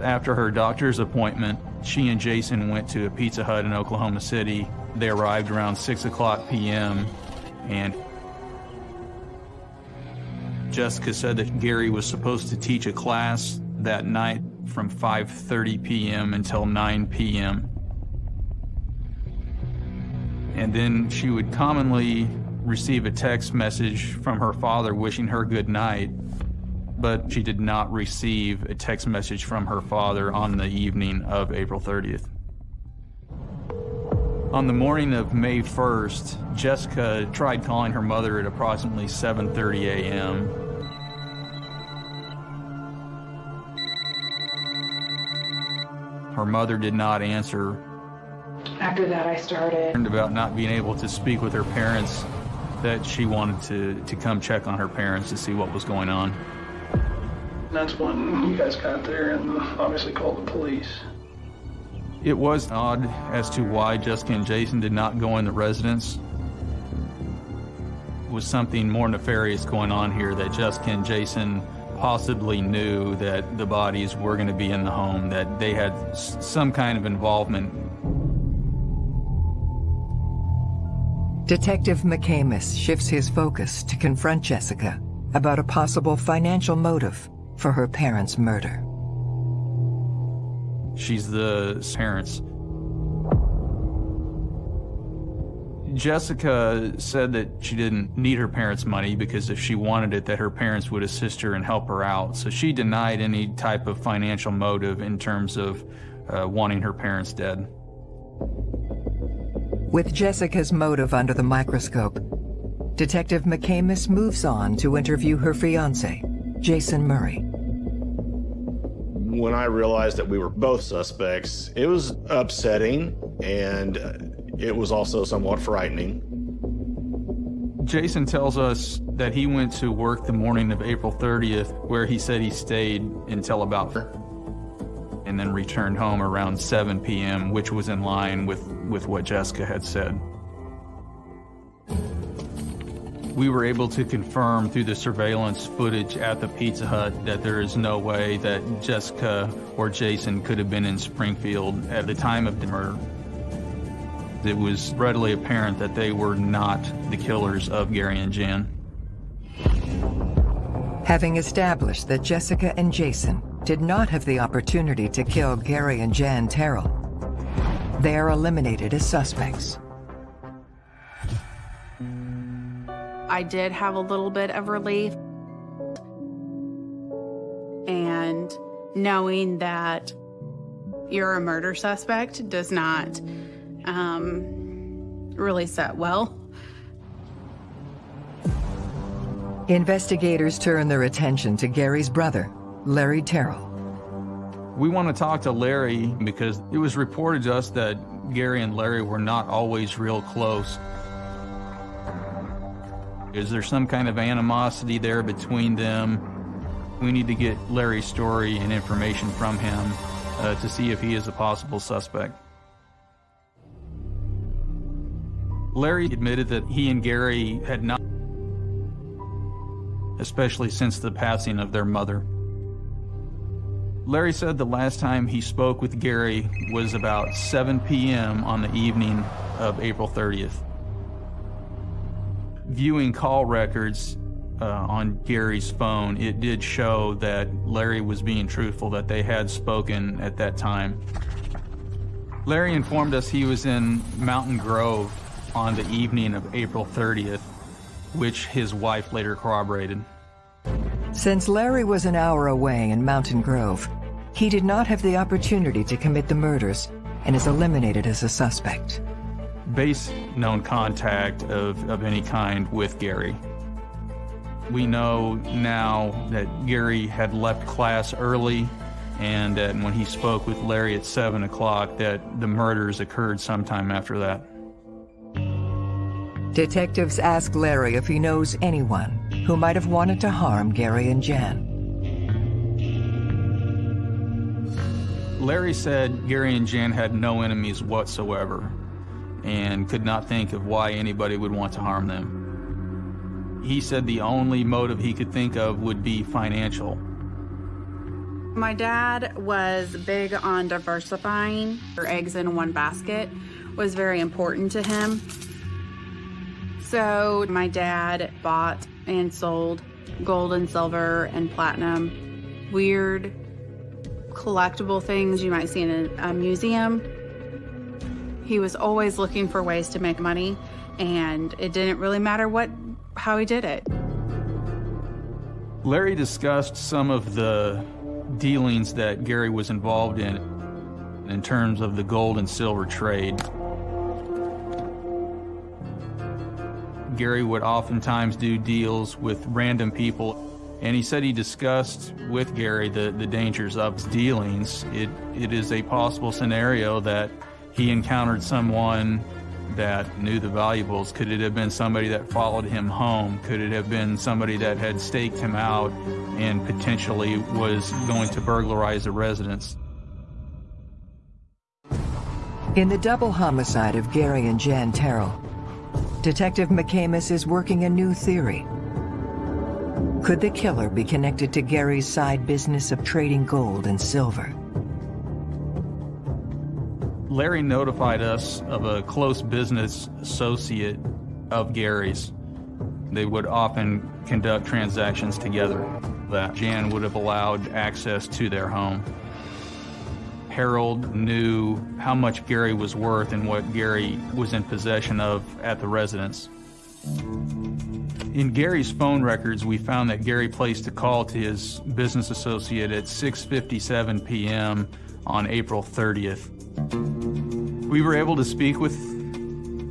After her doctor's appointment, she and Jason went to a Pizza Hut in Oklahoma City. They arrived around 6 o'clock p.m. and Jessica said that Gary was supposed to teach a class that night from 5.30 p.m. until 9 p.m. And then she would commonly receive a text message from her father wishing her good night, but she did not receive a text message from her father on the evening of April 30th. On the morning of May 1st, Jessica tried calling her mother at approximately 7.30 a.m. Her mother did not answer. After that, I started. About not being able to speak with her parents, that she wanted to, to come check on her parents to see what was going on. That's when you guys got there and obviously called the police. It was odd as to why Jessica and Jason did not go in the residence. Was something more nefarious going on here that Jessica and Jason possibly knew that the bodies were going to be in the home, that they had some kind of involvement. Detective McCamus shifts his focus to confront Jessica about a possible financial motive for her parents' murder. She's the parents. Jessica said that she didn't need her parents' money because if she wanted it, that her parents would assist her and help her out. So she denied any type of financial motive in terms of uh, wanting her parents dead. With Jessica's motive under the microscope, Detective McCamus moves on to interview her fiance, Jason Murray. When I realized that we were both suspects, it was upsetting and uh, it was also somewhat frightening. Jason tells us that he went to work the morning of April 30th, where he said he stayed until about and then returned home around 7 p.m., which was in line with, with what Jessica had said. We were able to confirm through the surveillance footage at the Pizza Hut that there is no way that Jessica or Jason could have been in Springfield at the time of the murder. It was readily apparent that they were not the killers of Gary and Jan. Having established that Jessica and Jason did not have the opportunity to kill Gary and Jan Terrell, they are eliminated as suspects. I did have a little bit of relief. And knowing that you're a murder suspect does not um, really set well. Investigators turn their attention to Gary's brother, Larry Terrell. We want to talk to Larry because it was reported to us that Gary and Larry were not always real close. Is there some kind of animosity there between them? We need to get Larry's story and information from him uh, to see if he is a possible suspect. Larry admitted that he and Gary had not, especially since the passing of their mother. Larry said the last time he spoke with Gary was about 7 p.m. on the evening of April 30th. Viewing call records uh, on Gary's phone, it did show that Larry was being truthful, that they had spoken at that time. Larry informed us he was in Mountain Grove on the evening of April 30th, which his wife later corroborated. Since Larry was an hour away in Mountain Grove, he did not have the opportunity to commit the murders and is eliminated as a suspect. Base known contact of, of any kind with Gary. We know now that Gary had left class early and that when he spoke with Larry at 7 o'clock that the murders occurred sometime after that. Detectives ask Larry if he knows anyone who might have wanted to harm Gary and Jan. Larry said Gary and Jan had no enemies whatsoever and could not think of why anybody would want to harm them. He said the only motive he could think of would be financial. My dad was big on diversifying. Her eggs in one basket was very important to him. So my dad bought and sold gold and silver and platinum, weird collectible things you might see in a, a museum. He was always looking for ways to make money and it didn't really matter what how he did it. Larry discussed some of the dealings that Gary was involved in in terms of the gold and silver trade. Gary would oftentimes do deals with random people, and he said he discussed with Gary the, the dangers of his dealings. It, it is a possible scenario that he encountered someone that knew the valuables. Could it have been somebody that followed him home? Could it have been somebody that had staked him out and potentially was going to burglarize a residence? In the double homicide of Gary and Jan Terrell, Detective McCamus is working a new theory. Could the killer be connected to Gary's side business of trading gold and silver? Larry notified us of a close business associate of Gary's. They would often conduct transactions together that Jan would have allowed access to their home. Harold knew how much Gary was worth and what Gary was in possession of at the residence. In Gary's phone records, we found that Gary placed a call to his business associate at 6.57 p.m. on April 30th. We were able to speak with,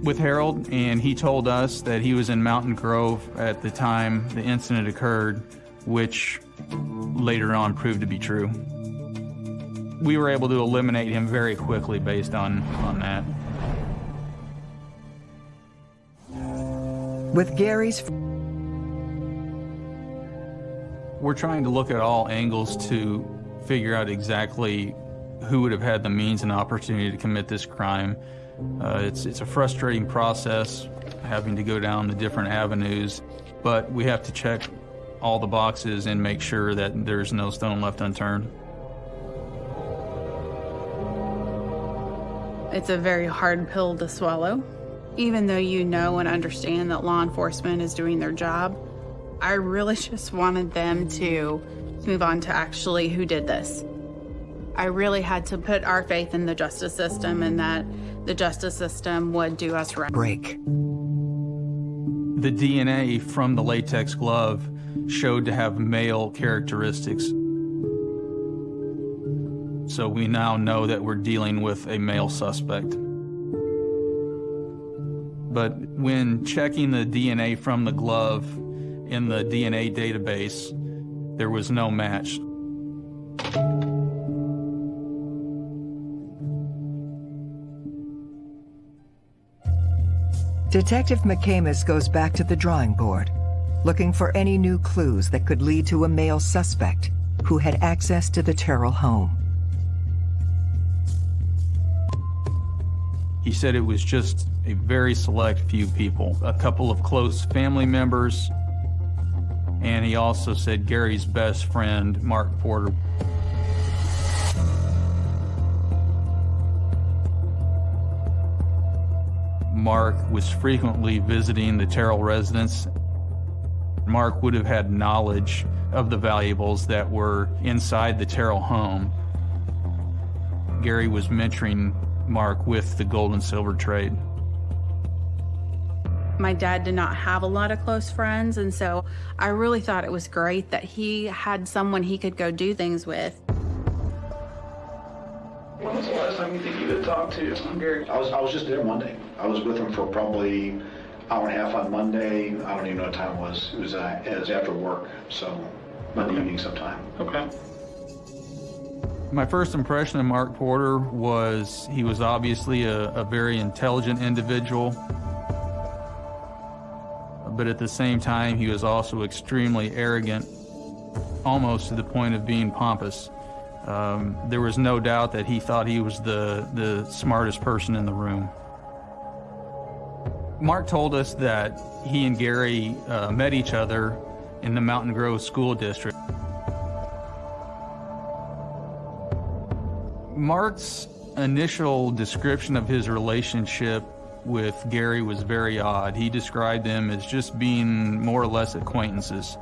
with Harold, and he told us that he was in Mountain Grove at the time the incident occurred, which later on proved to be true we were able to eliminate him very quickly based on, on that. With Gary's... We're trying to look at all angles to figure out exactly who would have had the means and opportunity to commit this crime. Uh, it's, it's a frustrating process having to go down the different avenues, but we have to check all the boxes and make sure that there's no stone left unturned. It's a very hard pill to swallow. Even though you know and understand that law enforcement is doing their job, I really just wanted them to move on to actually who did this. I really had to put our faith in the justice system and that the justice system would do us right. Break. The DNA from the latex glove showed to have male characteristics. So we now know that we're dealing with a male suspect. But when checking the DNA from the glove in the DNA database, there was no match. Detective McCamus goes back to the drawing board, looking for any new clues that could lead to a male suspect who had access to the Terrell home. He said it was just a very select few people, a couple of close family members, and he also said Gary's best friend, Mark Porter. Mark was frequently visiting the Terrell residence. Mark would have had knowledge of the valuables that were inside the Terrell home. Gary was mentoring Mark with the gold and silver trade. My dad did not have a lot of close friends, and so I really thought it was great that he had someone he could go do things with. When was the last time you think you had talked to Gary? I was, I was just there Monday. I was with him for probably hour and a half on Monday. I don't even know what time it was. It was, uh, it was after work, so Monday evening sometime. Okay. My first impression of Mark Porter was he was obviously a, a very intelligent individual, but at the same time, he was also extremely arrogant, almost to the point of being pompous. Um, there was no doubt that he thought he was the, the smartest person in the room. Mark told us that he and Gary uh, met each other in the Mountain Grove School District. Mark's initial description of his relationship with Gary was very odd. He described them as just being more or less acquaintances.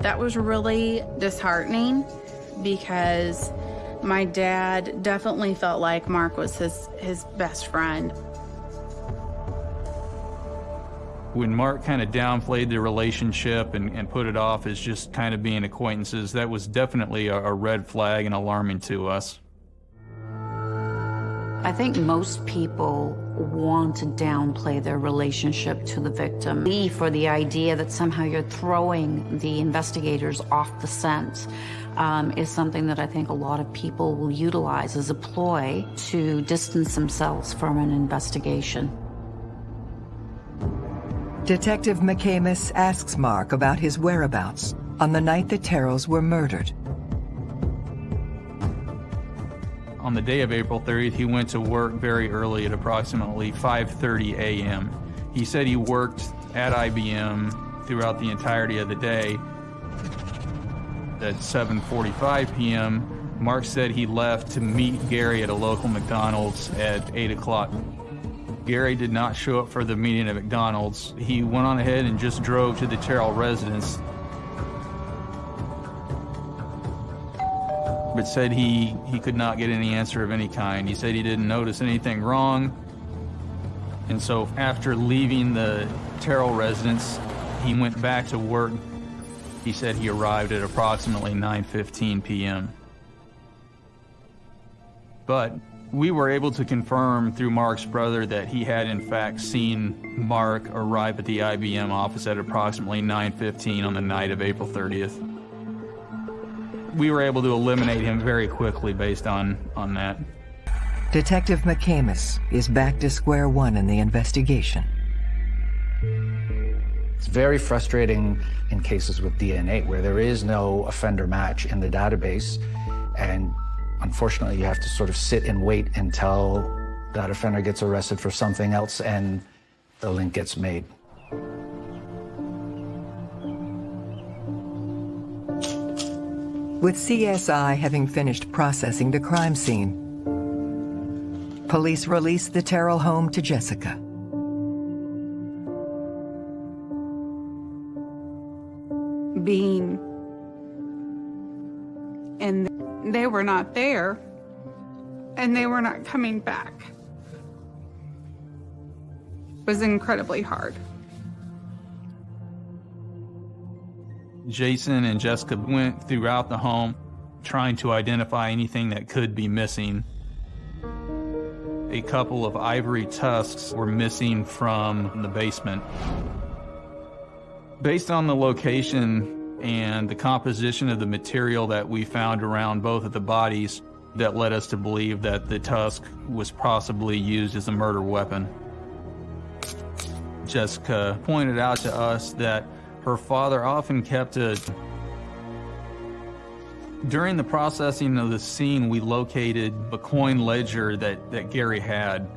That was really disheartening because my dad definitely felt like Mark was his, his best friend. When Mark kind of downplayed the relationship and, and put it off as just kind of being acquaintances, that was definitely a, a red flag and alarming to us. I think most people want to downplay their relationship to the victim. Me for the idea that somehow you're throwing the investigators off the scent um, is something that I think a lot of people will utilize as a ploy to distance themselves from an investigation. Detective McCamus asks Mark about his whereabouts on the night the Terrells were murdered. On the day of April 30th, he went to work very early at approximately 5.30 a.m. He said he worked at IBM throughout the entirety of the day. At 7.45 p.m., Mark said he left to meet Gary at a local McDonald's at 8 o'clock. Gary did not show up for the meeting at McDonald's. He went on ahead and just drove to the Terrell residence but said he, he could not get any answer of any kind. He said he didn't notice anything wrong. And so after leaving the Terrell residence, he went back to work. He said he arrived at approximately 9.15 p.m. But we were able to confirm through Mark's brother that he had in fact seen Mark arrive at the IBM office at approximately 9.15 on the night of April 30th we were able to eliminate him very quickly based on, on that. Detective McCamus is back to square one in the investigation. It's very frustrating in cases with DNA where there is no offender match in the database. And unfortunately, you have to sort of sit and wait until that offender gets arrested for something else and the link gets made. with CSI having finished processing the crime scene. Police released the Terrell home to Jessica. Being and they were not there and they were not coming back was incredibly hard. Jason and Jessica went throughout the home trying to identify anything that could be missing. A couple of ivory tusks were missing from the basement. Based on the location and the composition of the material that we found around both of the bodies, that led us to believe that the tusk was possibly used as a murder weapon. Jessica pointed out to us that her father often kept a... During the processing of the scene, we located a coin ledger that, that Gary had.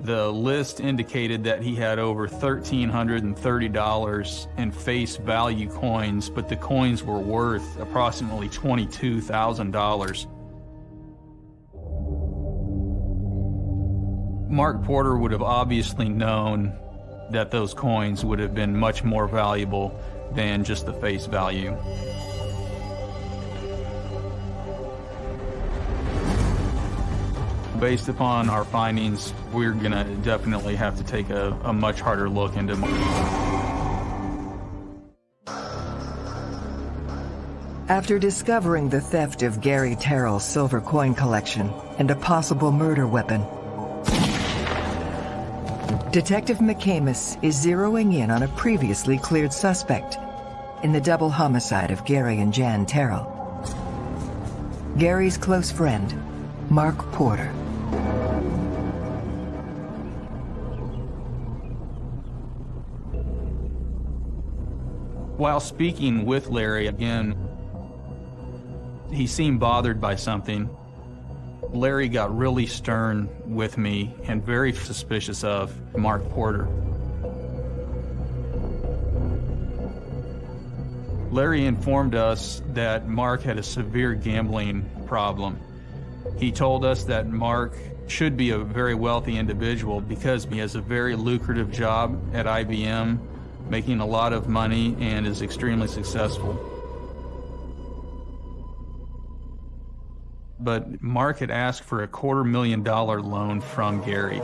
The list indicated that he had over $1,330 in face value coins, but the coins were worth approximately $22,000. Mark Porter would have obviously known that those coins would have been much more valuable than just the face value. Based upon our findings, we're going to definitely have to take a, a much harder look into After discovering the theft of Gary Terrell's silver coin collection and a possible murder weapon, Detective McCamus is zeroing in on a previously cleared suspect in the double homicide of Gary and Jan Terrell. Gary's close friend, Mark Porter. While speaking with Larry again, he seemed bothered by something. Larry got really stern with me and very suspicious of Mark Porter. Larry informed us that Mark had a severe gambling problem. He told us that Mark should be a very wealthy individual because he has a very lucrative job at IBM, making a lot of money and is extremely successful. but Mark had asked for a quarter million dollar loan from Gary.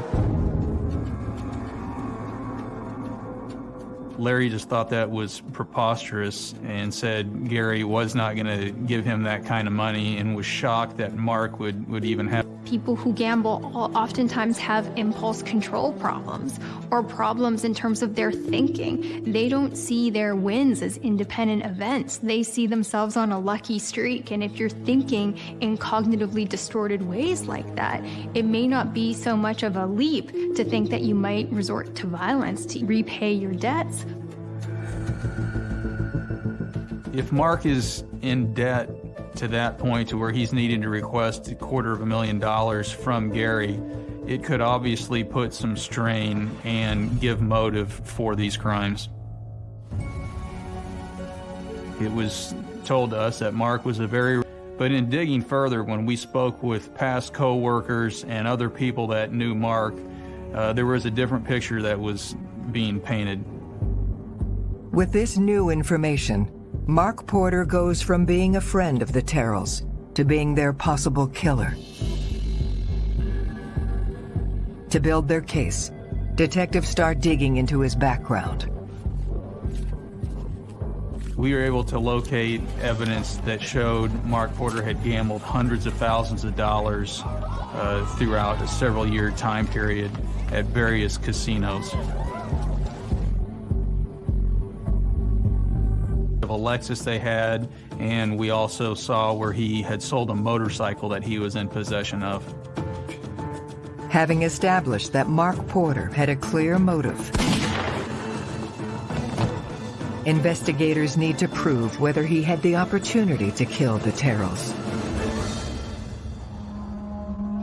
Larry just thought that was preposterous and said Gary was not going to give him that kind of money and was shocked that Mark would, would even have. People who gamble oftentimes have impulse control problems or problems in terms of their thinking. They don't see their wins as independent events. They see themselves on a lucky streak. And if you're thinking in cognitively distorted ways like that, it may not be so much of a leap to think that you might resort to violence to repay your debts. If Mark is in debt to that point to where he's needing to request a quarter of a million dollars from Gary, it could obviously put some strain and give motive for these crimes. It was told to us that Mark was a very but in digging further, when we spoke with past co-workers and other people that knew Mark, uh, there was a different picture that was being painted. With this new information, Mark Porter goes from being a friend of the Terrells to being their possible killer. To build their case, detectives start digging into his background. We were able to locate evidence that showed Mark Porter had gambled hundreds of thousands of dollars uh, throughout a several year time period at various casinos. A Lexus they had, and we also saw where he had sold a motorcycle that he was in possession of. Having established that Mark Porter had a clear motive, investigators need to prove whether he had the opportunity to kill the Terrells.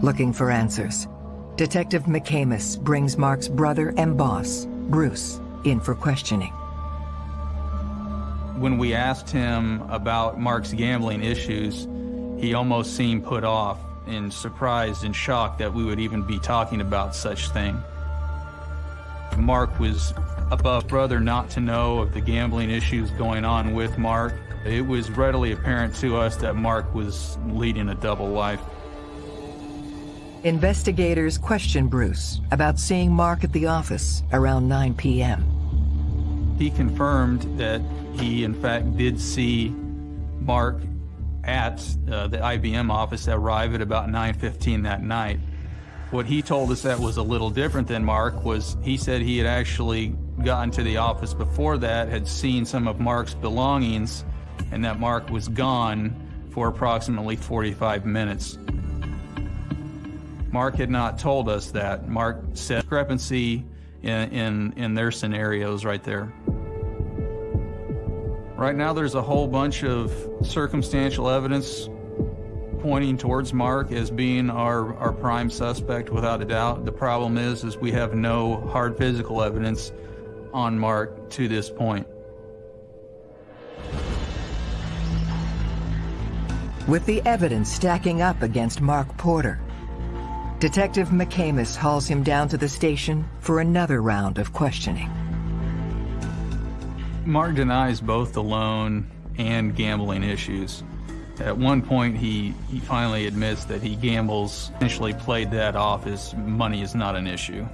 Looking for answers, Detective McCamus brings Mark's brother and boss, Bruce, in for questioning when we asked him about Mark's gambling issues, he almost seemed put off and surprised and shocked that we would even be talking about such thing. Mark was above brother not to know of the gambling issues going on with Mark. It was readily apparent to us that Mark was leading a double life. Investigators questioned Bruce about seeing Mark at the office around 9 p.m. He confirmed that he, in fact, did see Mark at uh, the IBM office arrive at about 9.15 that night. What he told us that was a little different than Mark was he said he had actually gotten to the office before that, had seen some of Mark's belongings, and that Mark was gone for approximately 45 minutes. Mark had not told us that. Mark said discrepancy in, in, in their scenarios right there. Right now, there's a whole bunch of circumstantial evidence pointing towards Mark as being our, our prime suspect without a doubt. The problem is, is we have no hard physical evidence on Mark to this point. With the evidence stacking up against Mark Porter, Detective McCamus hauls him down to the station for another round of questioning. Mark denies both the loan and gambling issues. At one point, he, he finally admits that he gambles, initially played that off as money is not an issue.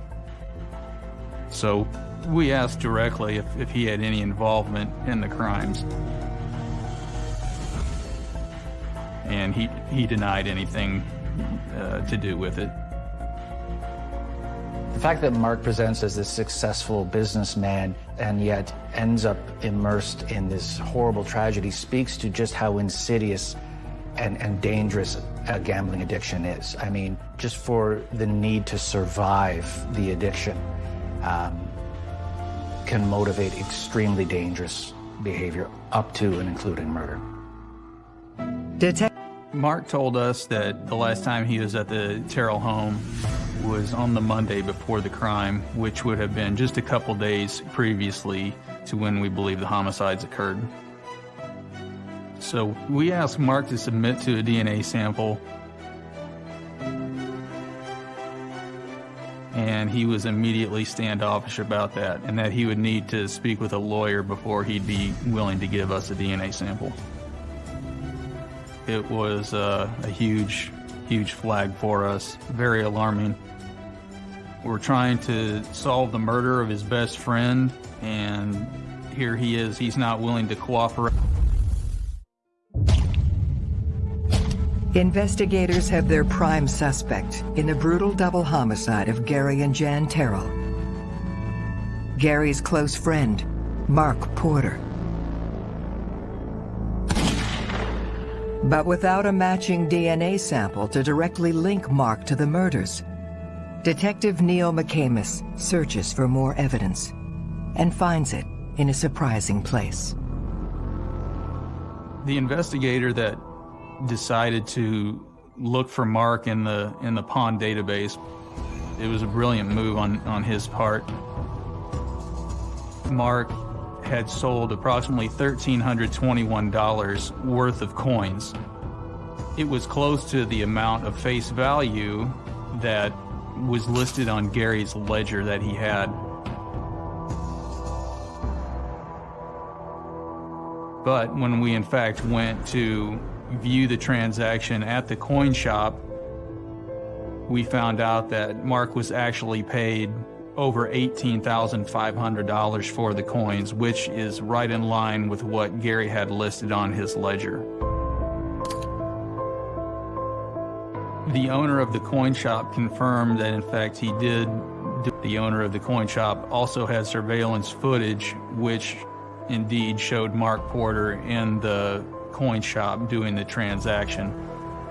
So we asked directly if, if he had any involvement in the crimes. And he, he denied anything uh, to do with it. The fact that Mark presents as this successful businessman and yet ends up immersed in this horrible tragedy speaks to just how insidious and, and dangerous a gambling addiction is. I mean, just for the need to survive the addiction um, can motivate extremely dangerous behavior up to and including murder. Detective Mark told us that the last time he was at the Terrell home was on the Monday before the crime, which would have been just a couple days previously to when we believe the homicides occurred. So we asked Mark to submit to a DNA sample, and he was immediately standoffish about that, and that he would need to speak with a lawyer before he'd be willing to give us a DNA sample. It was uh, a huge, huge flag for us, very alarming. We're trying to solve the murder of his best friend, and here he is. He's not willing to cooperate. Investigators have their prime suspect in the brutal double homicide of Gary and Jan Terrell. Gary's close friend, Mark Porter. But without a matching DNA sample to directly link Mark to the murders, Detective Neil McCamus searches for more evidence and finds it in a surprising place. The investigator that decided to look for Mark in the in the pawn database, it was a brilliant move on, on his part. Mark had sold approximately $1,321 worth of coins. It was close to the amount of face value that was listed on Gary's ledger that he had. But when we in fact went to view the transaction at the coin shop, we found out that Mark was actually paid over $18,500 for the coins, which is right in line with what Gary had listed on his ledger. The owner of the coin shop confirmed that in fact he did. The owner of the coin shop also had surveillance footage, which indeed showed Mark Porter in the coin shop doing the transaction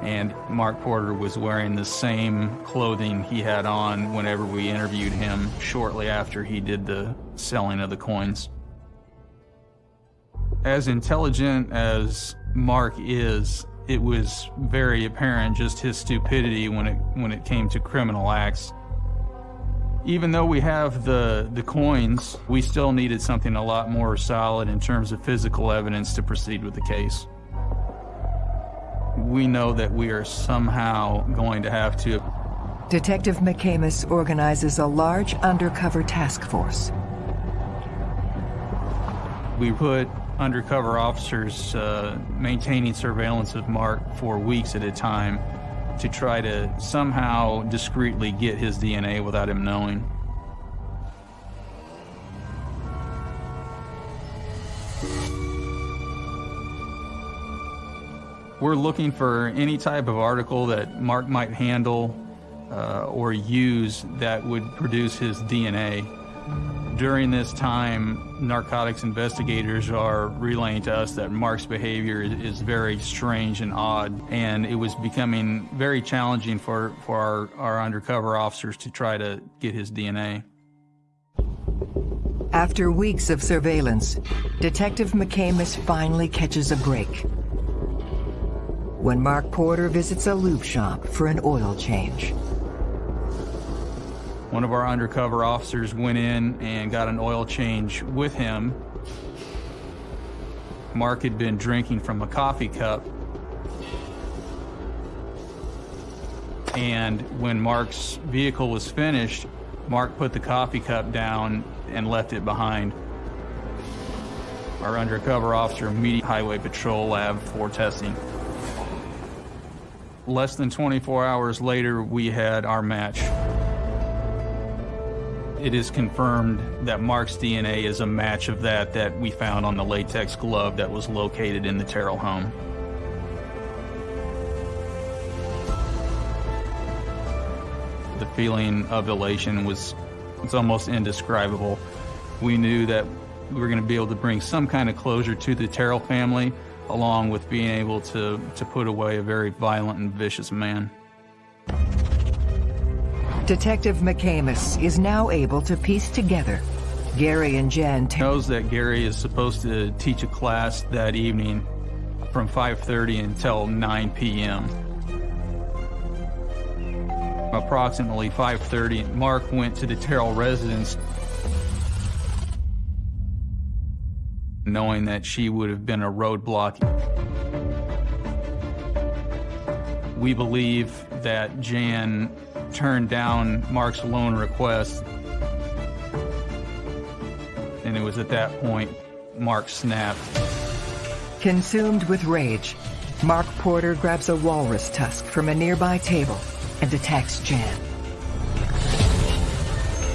and Mark Porter was wearing the same clothing he had on whenever we interviewed him shortly after he did the selling of the coins. As intelligent as Mark is, it was very apparent just his stupidity when it when it came to criminal acts. Even though we have the the coins, we still needed something a lot more solid in terms of physical evidence to proceed with the case we know that we are somehow going to have to. Detective McCamus organizes a large undercover task force. We put undercover officers uh, maintaining surveillance of Mark for weeks at a time to try to somehow discreetly get his DNA without him knowing. We're looking for any type of article that Mark might handle uh, or use that would produce his DNA. During this time, narcotics investigators are relaying to us that Mark's behavior is very strange and odd, and it was becoming very challenging for, for our, our undercover officers to try to get his DNA. After weeks of surveillance, Detective McCamus finally catches a break when Mark Porter visits a lube shop for an oil change. One of our undercover officers went in and got an oil change with him. Mark had been drinking from a coffee cup. And when Mark's vehicle was finished, Mark put the coffee cup down and left it behind. Our undercover officer immediately highway patrol lab for testing. Less than 24 hours later, we had our match. It is confirmed that Mark's DNA is a match of that that we found on the latex glove that was located in the Terrell home. The feeling of elation was it's almost indescribable. We knew that we were going to be able to bring some kind of closure to the Terrell family, along with being able to, to put away a very violent and vicious man. Detective McCamus is now able to piece together Gary and Jan knows that Gary is supposed to teach a class that evening from 5.30 until 9 p.m. Approximately 5.30, Mark went to the Terrell residence knowing that she would have been a roadblock. We believe that Jan turned down Mark's loan request, and it was at that point Mark snapped. Consumed with rage, Mark Porter grabs a walrus tusk from a nearby table and attacks Jan.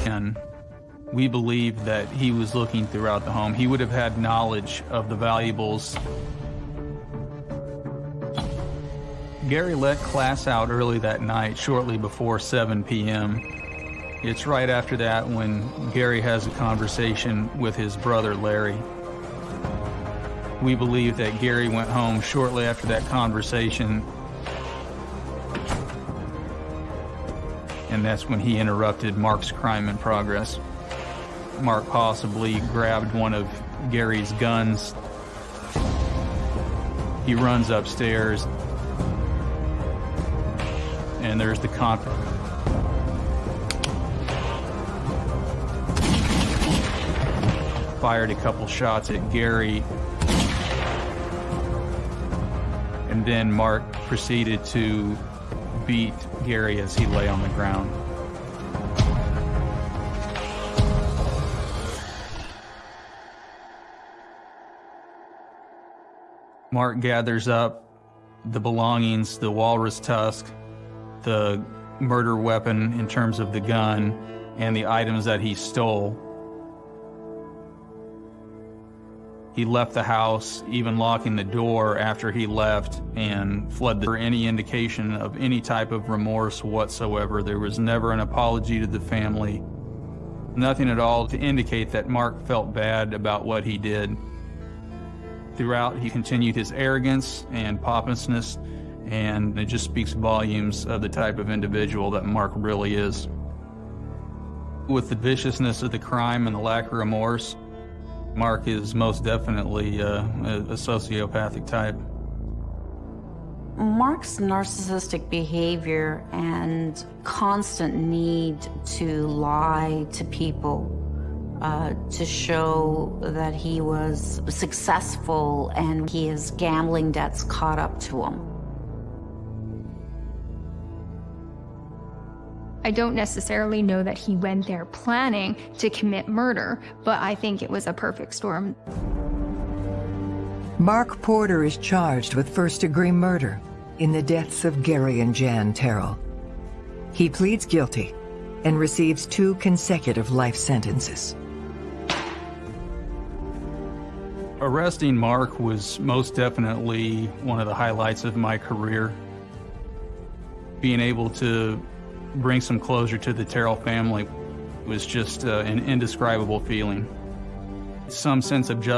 And we believe that he was looking throughout the home. He would have had knowledge of the valuables. Gary let class out early that night, shortly before 7 p.m. It's right after that when Gary has a conversation with his brother Larry. We believe that Gary went home shortly after that conversation and that's when he interrupted Mark's crime in progress. Mark possibly grabbed one of Gary's guns. He runs upstairs, and there's the con. Fired a couple shots at Gary, and then Mark proceeded to beat Gary as he lay on the ground. Mark gathers up the belongings, the walrus tusk, the murder weapon in terms of the gun, and the items that he stole. He left the house, even locking the door after he left, and fled for any indication of any type of remorse whatsoever. There was never an apology to the family, nothing at all to indicate that Mark felt bad about what he did. Throughout, he continued his arrogance and pompousness, and it just speaks volumes of the type of individual that Mark really is. With the viciousness of the crime and the lack of remorse, Mark is most definitely uh, a, a sociopathic type. Mark's narcissistic behavior and constant need to lie to people uh, to show that he was successful and his gambling debts caught up to him. I don't necessarily know that he went there planning to commit murder, but I think it was a perfect storm. Mark Porter is charged with first-degree murder in the deaths of Gary and Jan Terrell. He pleads guilty and receives two consecutive life sentences. Arresting Mark was most definitely one of the highlights of my career. Being able to bring some closure to the Terrell family was just uh, an indescribable feeling. Some sense of justice